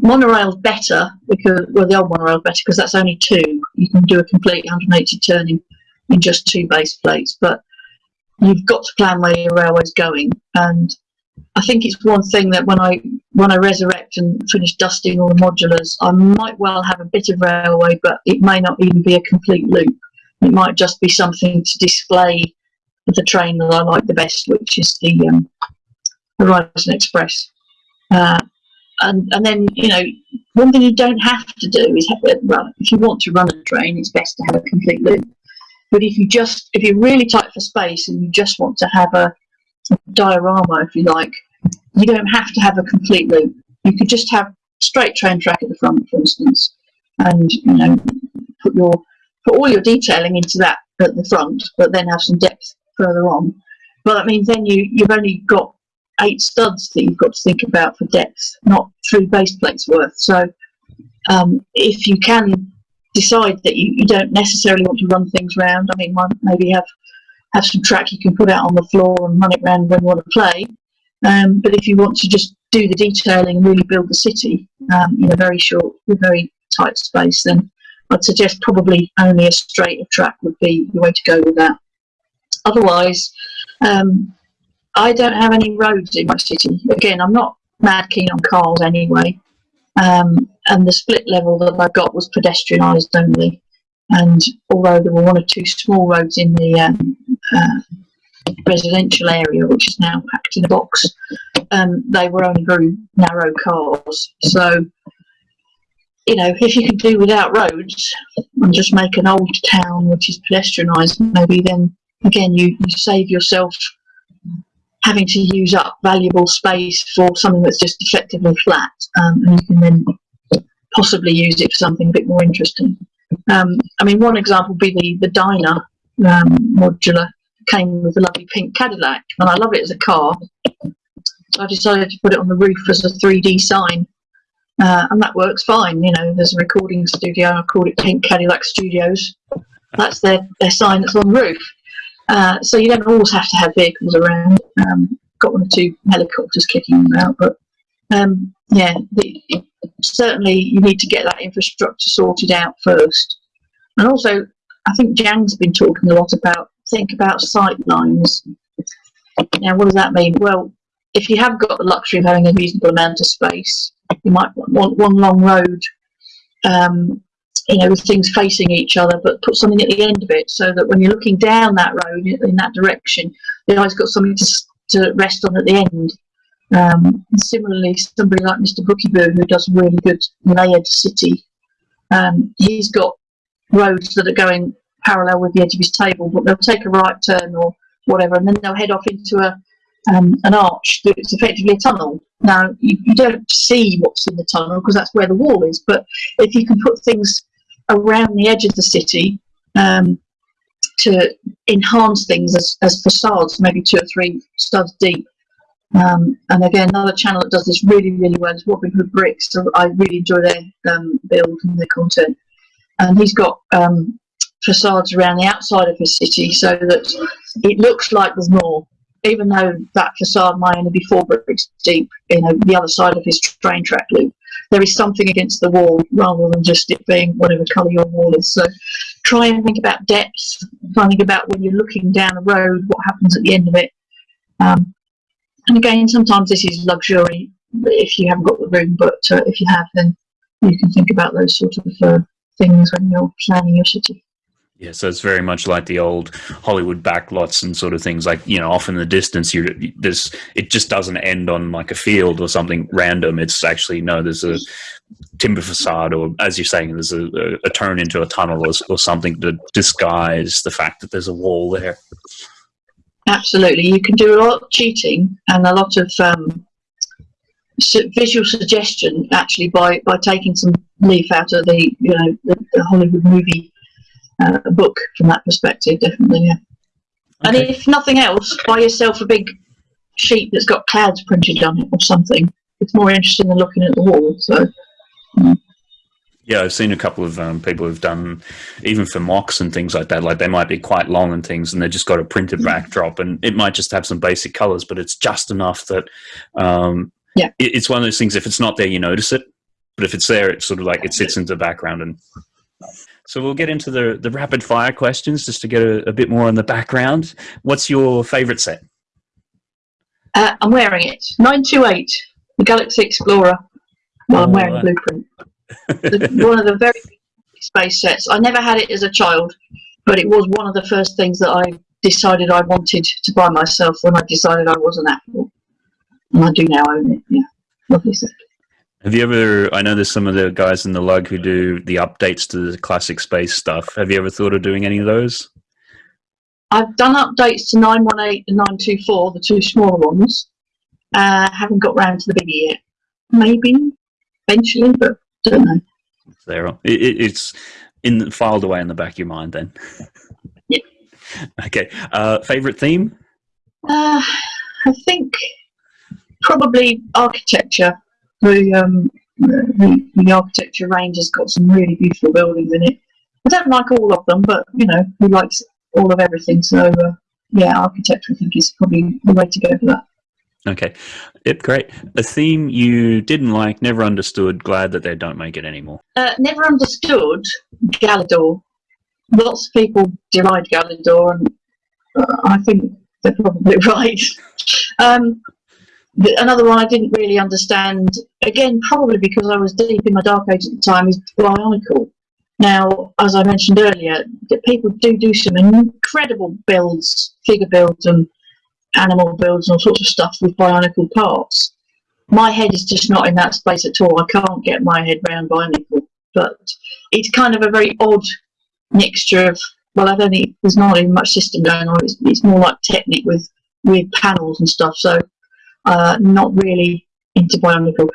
Monorail's better because well, the old monorail's better because that's only two. You can do a complete 180 turn in, in just two base plates, but you've got to plan where your railway's going, and I think it's one thing that when I when I resurrect and finish dusting all the modulars, I might well have a bit of railway, but it may not even be a complete loop. It might just be something to display the train that I like the best, which is the um, Horizon Express. Uh, and and then you know one thing you don't have to do is have, well, if you want to run a train, it's best to have a complete loop. But if you just if you're really tight for space and you just want to have a diorama, if you like. You don't have to have a complete loop. You could just have straight train track at the front, for instance, and you know put your put all your detailing into that at the front, but then have some depth further on. But that means then you, you've only got eight studs that you've got to think about for depth, not three base plates worth. So um, if you can decide that you, you don't necessarily want to run things around, I mean, one, maybe have have some track you can put out on the floor and run it around when you want to play. Um, but if you want to just do the detailing and really build the city um, in a very short, very tight space, then I'd suggest probably only a straight of track would be the way to go with that. Otherwise, um, I don't have any roads in my city. Again, I'm not mad keen on cars anyway. Um, and the split level that I got was pedestrianised only. And although there were one or two small roads in the um, uh, residential area, which is now packed in a box, um, they were only very narrow cars. So, you know, if you could do without roads and just make an old town which is pedestrianised, maybe then again you, you save yourself having to use up valuable space for something that's just effectively flat, um, and you can then possibly use it for something a bit more interesting. Um, I mean, one example would be the, the diner um, modular came with a lovely pink Cadillac, and I love it as a car. So I decided to put it on the roof as a 3D sign, uh, and that works fine. You know, there's a recording studio, I called it Pink Cadillac Studios. That's their, their sign that's on the roof. Uh, so you don't always have to have vehicles around. Um, got one or two helicopters kicking them out, but um, yeah, the, certainly you need to get that infrastructure sorted out first. And also, I think Jang's been talking a lot about think about sight lines. Now, what does that mean? Well, if you have got the luxury of having a reasonable amount of space, you might want one long road um, you know, with things facing each other, but put something at the end of it so that when you're looking down that road in that direction, the eye's got something to, to rest on at the end. Um, similarly, somebody like Mr. Bookieboo, who does really good layered city, um, he's got roads that are going parallel with the edge of his table, but they'll take a right turn or whatever, and then they'll head off into a um, an arch that's effectively a tunnel. Now, you, you don't see what's in the tunnel because that's where the wall is, but if you can put things around the edge of the city um, to enhance things as, as facades, maybe two or three studs deep. Um, and again, another channel that does this really, really well is Robin Hood Bricks. So I really enjoy their um, build and their content. And he's got um, facades around the outside of his city so that it looks like there's more, even though that facade might only be four bricks deep, you know, the other side of his train track loop there is something against the wall rather than just it being whatever colour your wall is. So try and think about depth, try and think about when you're looking down the road, what happens at the end of it. Um, and again, sometimes this is luxury if you haven't got the room, but uh, if you have, then you can think about those sort of uh, things when you're planning your city. Yeah, so it's very much like the old Hollywood backlots and sort of things. Like you know, off in the distance, you there's it just doesn't end on like a field or something random. It's actually no, there's a timber facade, or as you're saying, there's a, a, a turn into a tunnel or, or something to disguise the fact that there's a wall there. Absolutely, you can do a lot of cheating and a lot of um, visual suggestion actually by by taking some leaf out of the you know the, the Hollywood movie uh, a book from that perspective, definitely. Yeah. Okay. And if nothing else, buy yourself a big sheet that's got clouds printed on it or something. It's more interesting than looking at the wall. So. Mm. Yeah, I've seen a couple of um, people who've done, even for MOCs and things like that. Like they might be quite long and things, and they've just got a printed mm. backdrop, and it might just have some basic colors, but it's just enough that um, yeah, it, it's one of those things. If it's not there, you notice it, but if it's there, it's sort of like it sits into the background and so we'll get into the, the rapid fire questions just to get a, a bit more on the background. What's your favorite set? Uh, I'm wearing it. 928, the Galaxy Explorer. Well, I'm oh, wearing a blueprint. one of the very space sets. I never had it as a child, but it was one of the first things that I decided I wanted to buy myself when I decided I was an AFOL. And I do now own it. Yeah, lovely set. Have you ever? I know there's some of the guys in the lug who do the updates to the classic space stuff. Have you ever thought of doing any of those? I've done updates to 918 and 924, the two smaller ones. Uh, haven't got round to the biggie yet. Maybe eventually, but don't know. There, it, it's in filed away in the back of your mind then. Yeah. Okay. Uh, favorite theme? Uh, I think probably architecture. The, um, the, the architecture range has got some really beautiful buildings in it. I don't like all of them, but you know, who likes all of everything? So uh, yeah, architecture I think is probably the way to go for that. Okay. Yep, great. A theme you didn't like, never understood, glad that they don't make it anymore. Uh, never understood Galidor. Lots of people deride Galidor, and uh, I think they're probably right. Um, another one I didn't really understand, again, probably because I was deep in my dark age at the time, is Bionicle. Now, as I mentioned earlier, people do do some incredible builds, figure builds, and animal builds and all sorts of stuff with bionicle parts. My head is just not in that space at all. I can't get my head around bionicle, but it's kind of a very odd mixture of. Well, I don't think there's not even much system going on. It's, it's more like Technic with with panels and stuff. So, uh, not really into bionicle.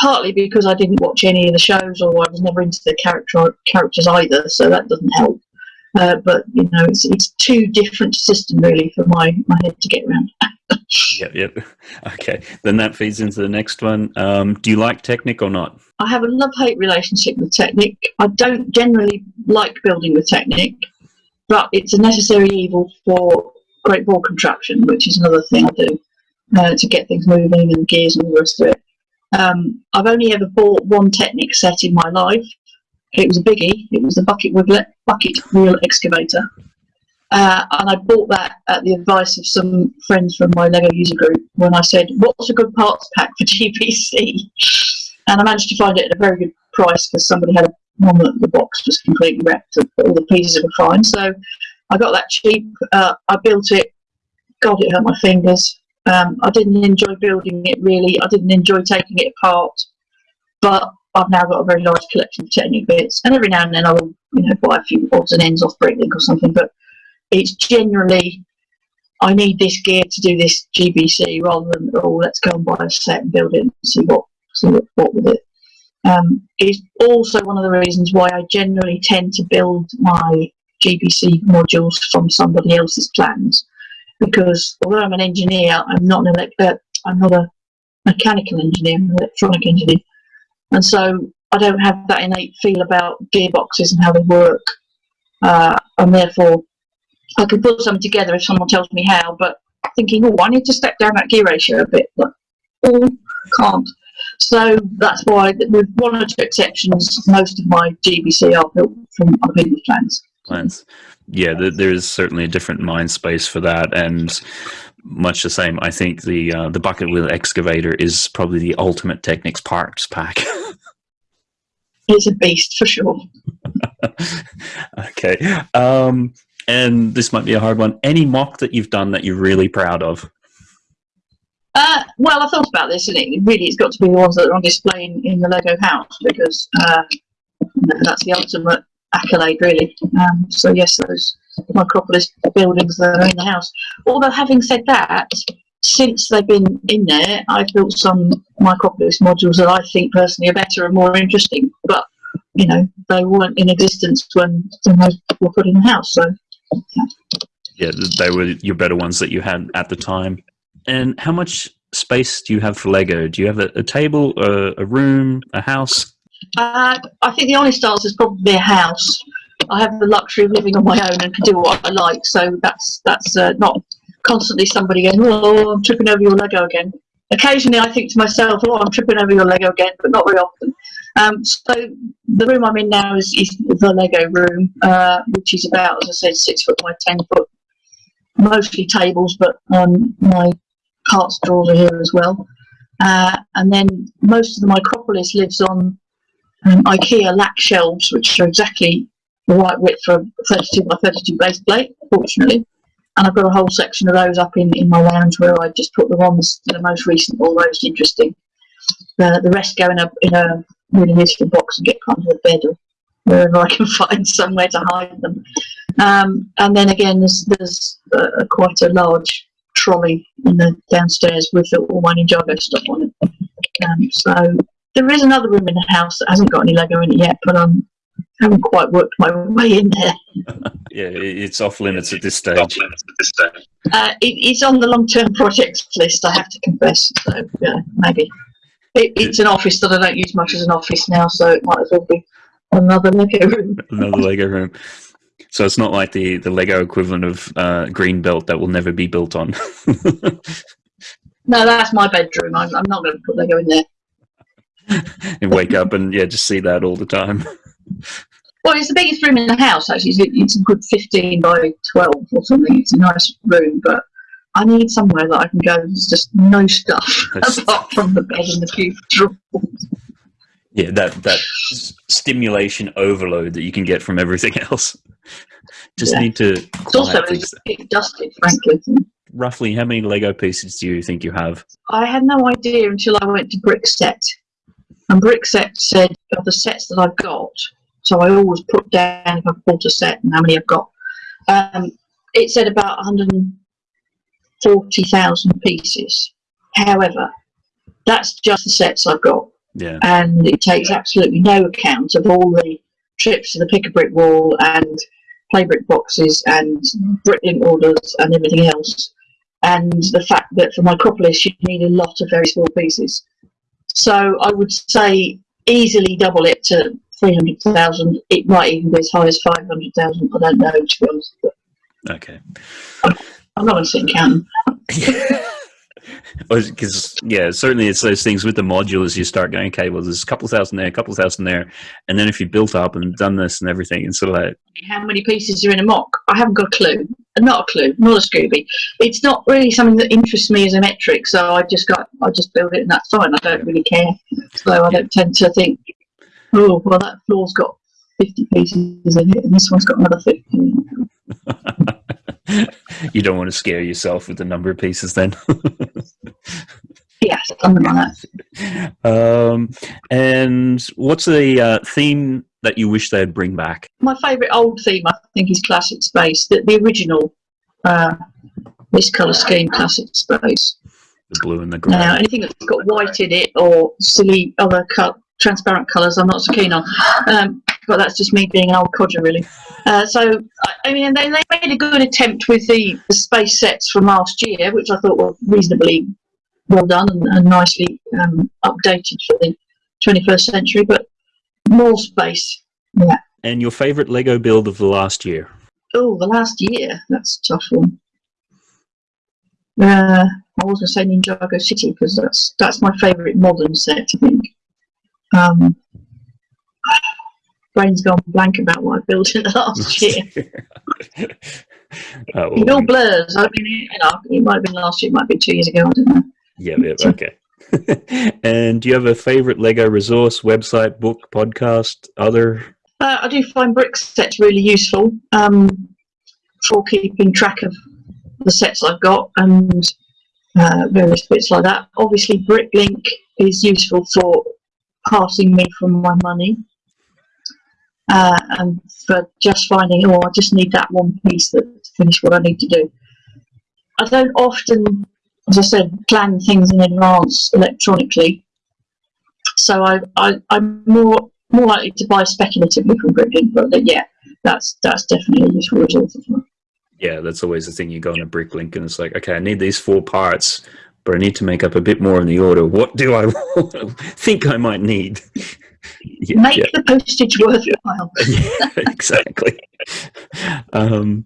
Partly because I didn't watch any of the shows, or I was never into the character characters either, so that doesn't help. Uh, but you know, it's it's too different system really for my my head to get around. yep, yep. Okay, then that feeds into the next one. Um, do you like Technic or not? I have a love hate relationship with Technic. I don't generally like building with Technic, but it's a necessary evil for Great Ball Contraption, which is another thing I do uh, to get things moving and gears and all the rest of it. Um, I've only ever bought one Technic set in my life, it was a biggie. It was the bucket wheel, bucket wheel excavator. Uh, and I bought that at the advice of some friends from my Lego user group when I said, what's a good parts pack for GBC? And I managed to find it at a very good price because somebody had a, one that the box was completely wrecked, but all the pieces were fine. So I got that cheap. Uh, I built it. God, it hurt my fingers. Um, I didn't enjoy building it really. I didn't enjoy taking it apart. But I've now got a very large collection of Technic bits, and every now and then I will, you know, buy a few odds and ends off Bricklink or something. But it's generally I need this gear to do this GBC rather than oh let's go and buy a set and build it and see what see what, what with it. Um, it's also one of the reasons why I generally tend to build my GBC modules from somebody else's plans because although I'm an engineer, I'm not an elect- uh, I'm not a mechanical engineer, I'm an electronic engineer. And so I don't have that innate feel about gearboxes and how they work. Uh, and therefore, I can put something together if someone tells me how, but thinking, oh, I need to step down that gear ratio a bit. But, oh, can't. So that's why, with one or two exceptions, most of my GBC are built from other people's plans. Plans. Yeah, there is certainly a different mind space for that. And much the same. I think the uh, the bucket wheel excavator is probably the ultimate Technics parts pack. it's a beast for sure. okay, um, and this might be a hard one. Any MOC that you've done that you're really proud of? Uh, well, I thought about this, and it really it's got to be the ones that are on display in, in the Lego house because uh, that's the ultimate accolade, really. Um, so yes, those Micropolis buildings that are in the house. Although having said that, since they've been in there, I've built some Micropolis modules that I think personally are better and more interesting. But you know, they weren't in existence when, when those were put in the house. So yeah. yeah, they were your better ones that you had at the time. And how much space do you have for Lego? Do you have a, a table, a, a, room, a house? Uh, I think the honest answer is probably a house. I have the luxury of living on my own and can do what I like. So that's that's uh, not constantly somebody going, "Oh, I'm tripping over your Lego again." Occasionally, I think to myself, "Oh, I'm tripping over your Lego again," but not very often. Um, so the room I'm in now is, is the Lego room, uh, which is about, as I said, six foot by ten foot. Mostly tables, but um, my parts drawers are here as well. Uh, and then most of the Micropolis lives on um, IKEA lack shelves, which are exactly the right width for a 32 by 32 base plate, fortunately. And I've got a whole section of those up in, in my lounge where I just put the ones are most recent or most interesting. Uh, the rest go in a, in a really useful box and get kind of a bed or wherever I can find somewhere to hide them. Um, and then again, there's, there's uh, quite a large trolley in the downstairs with all my Ninjago stuff on it. Um, so there is another room in the house that hasn't got any Lego in it yet, but I'm haven't quite worked my way in there. yeah, it's off limits at this stage. Uh, it, it's on the long-term projects list, I have to confess. So yeah, maybe it, it's an office that I don't use much as an office now, so it might as well be another Lego room. another Lego room. So it's not like the the Lego equivalent of uh, green belt that will never be built on. no, that's my bedroom. I'm, I'm not going to put Lego in there. and wake up and yeah, just see that all the time. Well, it's the biggest room in the house. Actually, it's a good fifteen by twelve or something. It's a nice room, but I need somewhere that I can go. There's just no stuff apart from the bed and the few drawers. Yeah, that that stimulation overload that you can get from everything else. Just yeah. need to. It's also dusted, frankly. Roughly, how many Lego pieces do you think you have? I had no idea until I went to Brickset, and Brickset said of the sets that I've got. So I always put down if I've bought a set and how many I've got. Um, it said about 140,000 pieces. However, that's just the sets I've got. Yeah. And it takes absolutely no account of all the trips to the pick a brick wall and play brick boxes and bricklink orders and everything else. And the fact that for Micropolis you need a lot of very small pieces. So I would say easily double it to 300,000. It might even be as high as 500,000. I don't know, to be honest. Okay. I'm, not going to sit and count because yeah certainly it's those things with the modules you start going okay well there's a couple thousand there a couple thousand there and then if you built up and done this and everything and sort of like how many pieces are in a MOC i haven't got a clue not a clue not a scooby it's not really something that interests me as a metric so i just got i just build it and that's fine i don't really care so i don't tend to think oh well that floor's got 50 pieces in it and this one's got another 50 you don't want to scare yourself with the number of pieces then. yes, something like that. Um, and what's the uh, theme that you wish they'd bring back? My favourite old theme, I think, is Classic Space. The, the original, uh, this colour scheme, Classic Space. The blue and the grey. Now, anything that's got white in it or silly other cut, transparent colours, I'm not so keen on. Um, but that's just me being an old codger, really. Uh, so, I mean, they, they made a good attempt with the, the space sets from last year, which I thought were reasonably well done and, and nicely um, updated for the 21st century, but more space, yeah. And your favourite Lego build of the last year? Oh, the last year? That's a tough one. Uh, I was going to say Ninjago City because that's that's my favourite modern set, I think. Um, brain's gone blank about what I built in the last year. uh, it all blurs. I mean, you know, it might have been last year, it might be two years ago. I don't know. Yeah, yeah okay. and do you have a favorite Lego resource, website, book, podcast, other? Uh, I do find brick sets really useful um, for keeping track of the sets I've got and uh, various bits like that. Obviously, Bricklink is useful for passing me from my money uh, and for just finding, oh, I just need that one piece that to finish what I need to do. I don't often, as I said, plan things in advance electronically, so I, I, I'm more more likely to buy speculatively from Bricklink, but yeah, that's that's definitely a useful resource as well. Yeah, that's always the thing. You go on a Bricklink and it's like, okay, I need these four parts, but I need to make up a bit more in the order. What do I think I might need? yeah, Make yeah. the postage worthwhile. yeah, exactly. Um,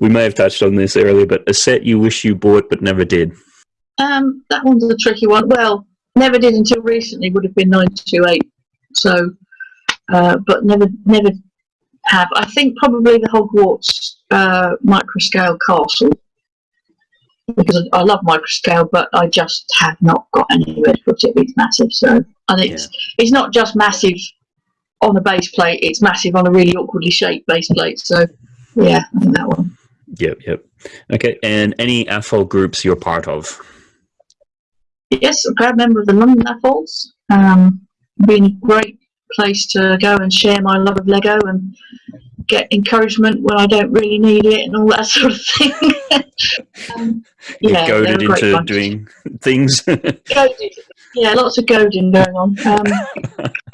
we may have touched on this earlier, but a set you wish you bought but never did. Um, that one's a tricky one. Well, never did until recently. Would have been nine two eight. So, uh, but never, never have. I think probably the Hogwarts uh, microscale castle because I love microscale, but I just have not got anywhere to put it. It's massive, so and it's yeah. it's not just massive on the base plate; it's massive on a really awkwardly shaped base plate. So, yeah, I think that one. Yep, yep. Okay, and any AFOL groups you're part of? Yes, I'm a proud member of the London AFOLs. Um, been a great place to go and share my love of Lego and get encouragement when I don't really need it and all that sort of thing. um, yeah, goaded into bunch. doing things. goaded. Yeah, lots of goading going on. Um,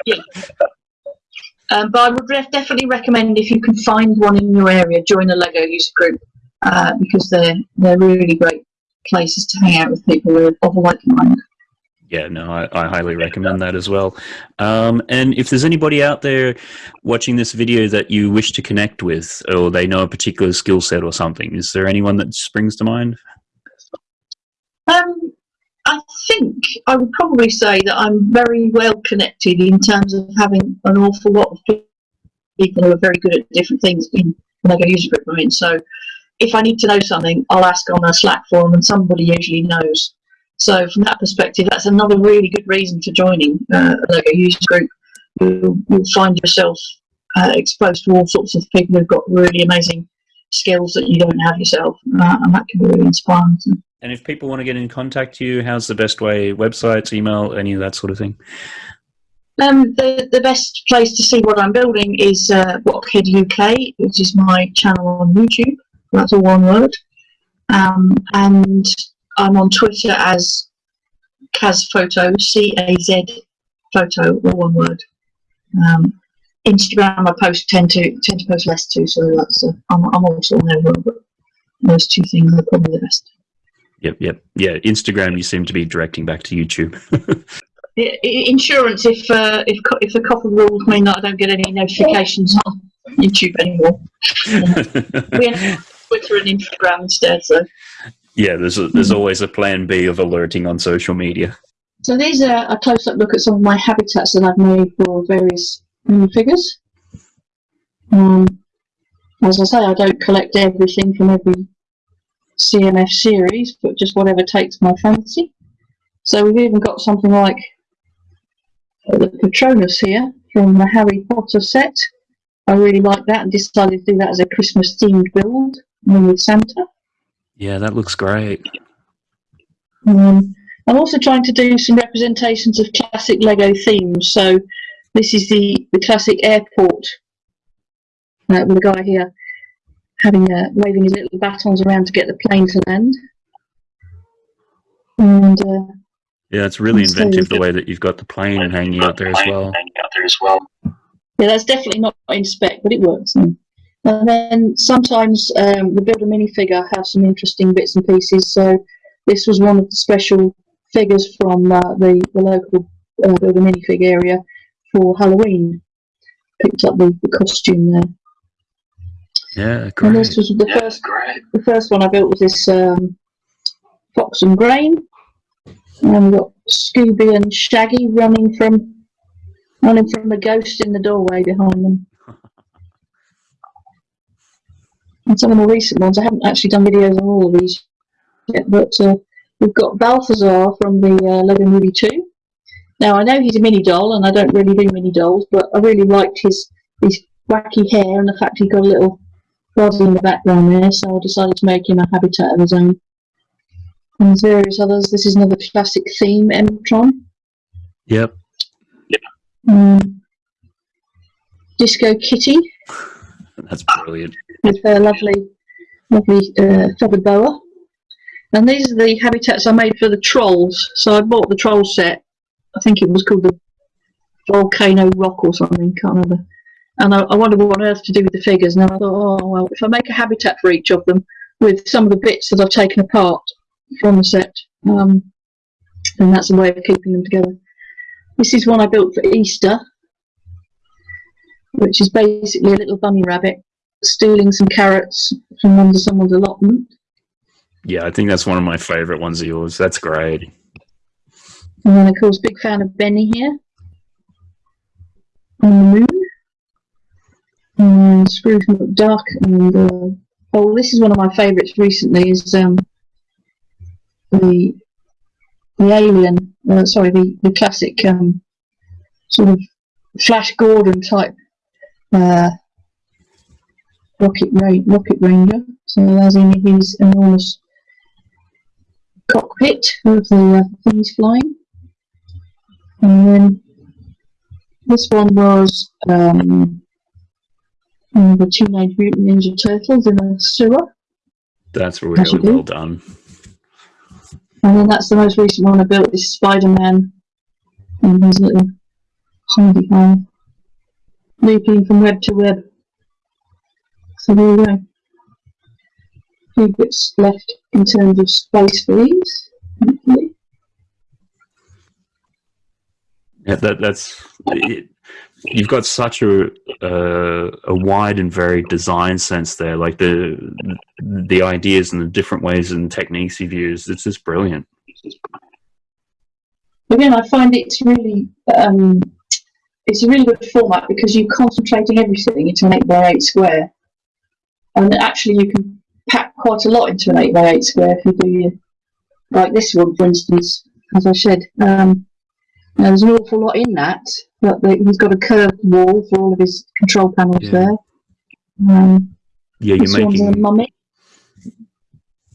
yeah. Um, but I would re- definitely recommend if you can find one in your area, join a Lego user group uh, because they're they're really great places to hang out with people who are of a like mind. Yeah, no, I, I highly recommend that as well. Um, and if there's anybody out there watching this video that you wish to connect with, or they know a particular skill set or something, is there anyone that springs to mind? Um, I think I would probably say that I'm very well connected in terms of having an awful lot of people who are very good at different things in Lego user group I'm in. So if I need to know something, I'll ask on a Slack forum and somebody usually knows. So from that perspective, that's another really good reason for joining uh, a Lego user group. You'll, you'll find yourself uh, exposed to all sorts of people who've got really amazing skills that you don't have yourself, uh, and that can be really inspiring. And if people want to get in contact with you, how's the best way? Websites, email, any of that sort of thing? Um, the, the best place to see what I'm building is uh, Blockhead UK, which is my channel on YouTube. That's all one word. Um, and I'm on Twitter as Caz Photo, C A Z Photo, all one word. Um, Instagram, I post tend to tend to post less too, so that's uh, I'm, I'm also on there. But those two things are probably the best. Yep, yep, yeah. Instagram, you seem to be directing back to YouTube. Insurance, if uh, if if the COPPA rules mean that I don't get any notifications on YouTube anymore, we have Twitter and Instagram instead. So. Yeah, there's a, there's always a plan B of alerting on social media. So these are a close-up look at some of my habitats that I've made for various figures. Um, as I say, I don't collect everything from every CMF series, but just whatever takes my fancy. So we've even got something like the Patronus here from the Harry Potter set. I really like that and decided to do that as a Christmas themed build with Santa. Yeah, that looks great. Um, I'm also trying to do some representations of classic Lego themes. So this is the, the classic airport uh, with a guy here having uh, waving his little batons around to get the plane to land. And uh, Yeah, it's really That's so inventive the way that you've got the plane hanging out there as well. yeah, that's definitely not in spec, but it works. And then sometimes um, the build a minifigure have some interesting bits and pieces. So this was one of the special figures from uh, the, the local uh, build a minifig area for Halloween. Picked up the, the costume there. Yeah, And this was the first the first one I built was this um, Fox and Grain. And we've got Scooby and Shaggy running from running from a ghost in the doorway behind them. And some of the recent ones, I haven't actually done videos on all of these yet, but uh, we've got Balthazar from the uh, Lego Movie 2. Now I know he's a mini doll, and I don't really do mini dolls, but I really liked his his wacky hair and the fact he got a little body in the background there, so I decided to make him a habitat of his own. And there's various others. This is another classic theme, M:Tron. Yep. Um, Disco Kitty That's brilliant. With her lovely, lovely uh, feathered boa. And these are the habitats I made for the trolls. So I bought the troll set. I think it was called the Volcano Rock or something. Can't remember. And I, I wondered what on earth to do with the figures. And I thought, oh well, if I make a habitat for each of them with some of the bits that I've taken apart from the set, um, then that's a way of keeping them together. This is one I built for Easter, which is basically a little bunny rabbit stealing some carrots from under someone's allotment. Yeah, I think that's one of my favorite ones of yours. That's great. And then, of course, big fan of Benny here on the moon. And Scrooge McDuck. And uh, oh, this is one of my favourites recently. Is um, the the alien? Uh, sorry, the the classic um, sort of Flash Gordon type uh, rocket ra- rocket ranger. So as in his enormous cockpit of the uh, things flying. And then this one was um, the Teenage Mutant Ninja Turtles in a sewer. That's really well done. And then that's the most recent one I built, is Spider Man and his little hidey hole. looping from web to web. So there we go. A few bits left in terms of space for these. hopefully. Yeah, that that's it, you've got such a uh, a wide and varied design sense there. Like the the ideas and the different ways and techniques you've used. It's just brilliant. Again, I find it's really um, it's a really good format because you're concentrating everything into an 8 by 8 square. And actually you can pack quite a lot into an 8 by 8 square if you do your, like this one for instance, as I said. Um, there's an awful lot in that, but the, he's got a curved wall for all of his control panels Yeah. there. Um, Yeah, you're making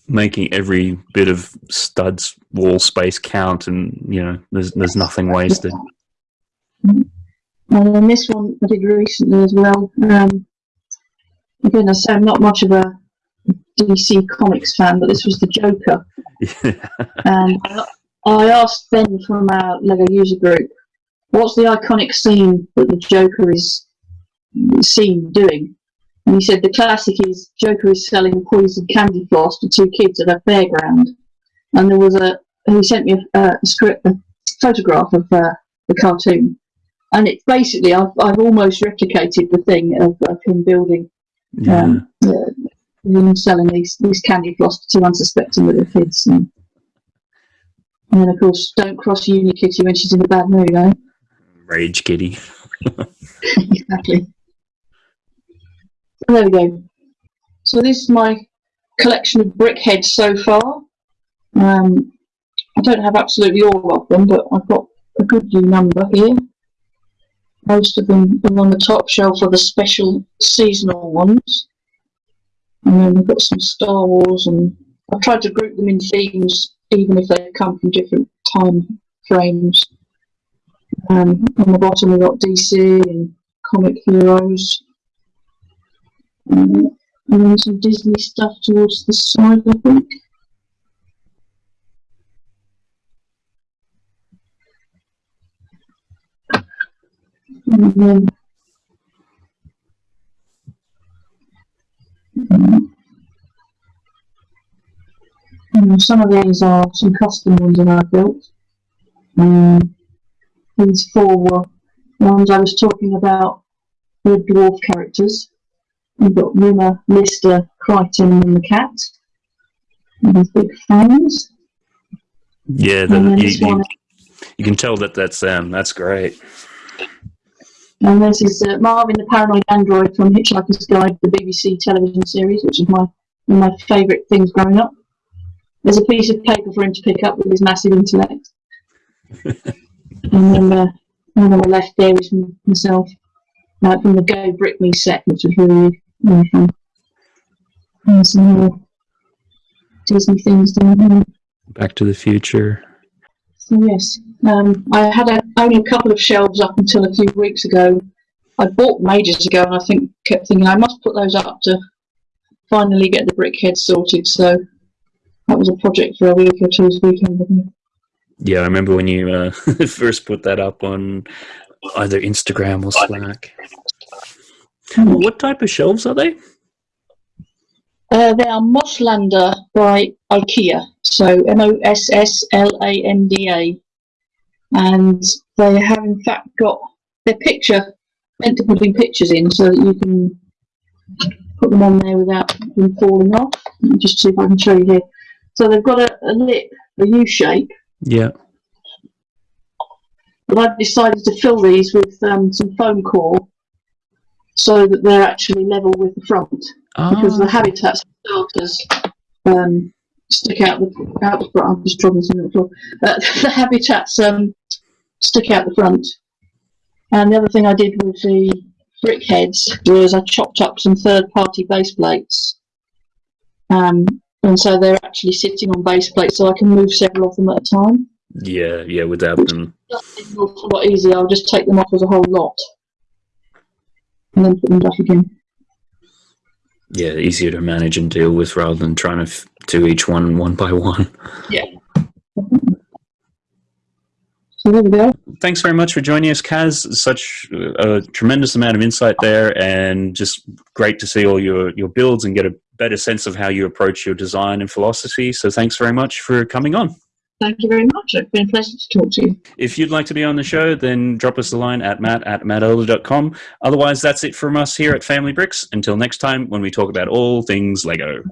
making every bit of studs wall space count, and you know there's there's nothing wasted. And then this one I did recently as well. Um, again, I say I'm not much of a DC Comics fan, but this was the Joker. And I, I asked Ben from our Lego user group, what's the iconic scene that the Joker is seen doing? And he said the classic is Joker is selling poisoned candy floss to two kids at a fairground. And there was a, he sent me a, a script, a photograph of uh, the cartoon. And it's basically, I've, I've almost replicated the thing of, of him building yeah. um, him selling these, these candy floss to unsuspecting little kids. And, and then, of course, don't cross Unikitty when she's in a bad mood, eh? Rage Kitty. exactly. So there we go. So this is my collection of BrickHeadz so far. Um, I don't have absolutely all of them, but I've got a goodly number here. Most of them are on the top shelf are the special seasonal ones. And then we've got some Star Wars and I've tried to group them in themes even if they come from different time frames. Um, on the bottom we've got DC and comic heroes. Um, and then some Disney stuff towards the side, I think. And then um, and some of these are some custom ones that I've built. Um, these four were ones I was talking about the dwarf characters. We've got Rimmer, Lister, Kryten, and the cat. And these big fangs. Yeah, the, you, you, you can tell that that's them. That's great. And this is uh, Marvin the Paranoid Android from Hitchhiker's Guide, the BBC television series, which is my one of my favourite things growing up. There's a piece of paper for him to pick up with his massive intellect. and then uh, and on the left there is myself, uh, from the Go Brick Me set, which was really, really fun. And some more Disney things down here. Back to the Future. So yes, um, I had a, only a couple of shelves up until a few weeks ago. I bought them ages ago, and I think kept thinking I must put those up to finally get the brickhead sorted. So that was a project for a week or two's weekend. Yeah, I remember when you uh, first put that up on either Instagram or Slack. What type of shelves are they? Uh, they are Mosslanda by IKEA, so M O S S L A N D A, and they have in fact got their picture meant to putting pictures in so that you can put them on there without them falling off. Let me just see if I can show you here. So they've got a, a lip, a U shape, Yeah. but I've decided to fill these with um, some foam core so that they're actually level with the front because the Ah, habitats for starters um, stick out the out the front. I'm just dropping something on the floor. Uh, the habitats um, stick out the front. And the other thing I did with the BrickHeadz was I chopped up some third-party base plates, um, and so they're actually sitting on base plates, so I can move several of them at a time. yeah, yeah, without them. It's a lot easier. I'll just take them off as a whole lot, and then put them back again. Yeah, easier to manage and deal with rather than trying to f- do each one one by one. Yeah. So there we go. Thanks very much for joining us, Kaz. Such a tremendous amount of insight there, and just great to see all your your builds and get a better sense of how you approach your design and philosophy. So thanks very much for coming on. Thank you very much. It's been a pleasure to talk to you. If you'd like to be on the show, then drop us a line at matt at mattelder.com. Otherwise, that's it from us here at Family Bricks. Until next time, when we talk about all things Lego.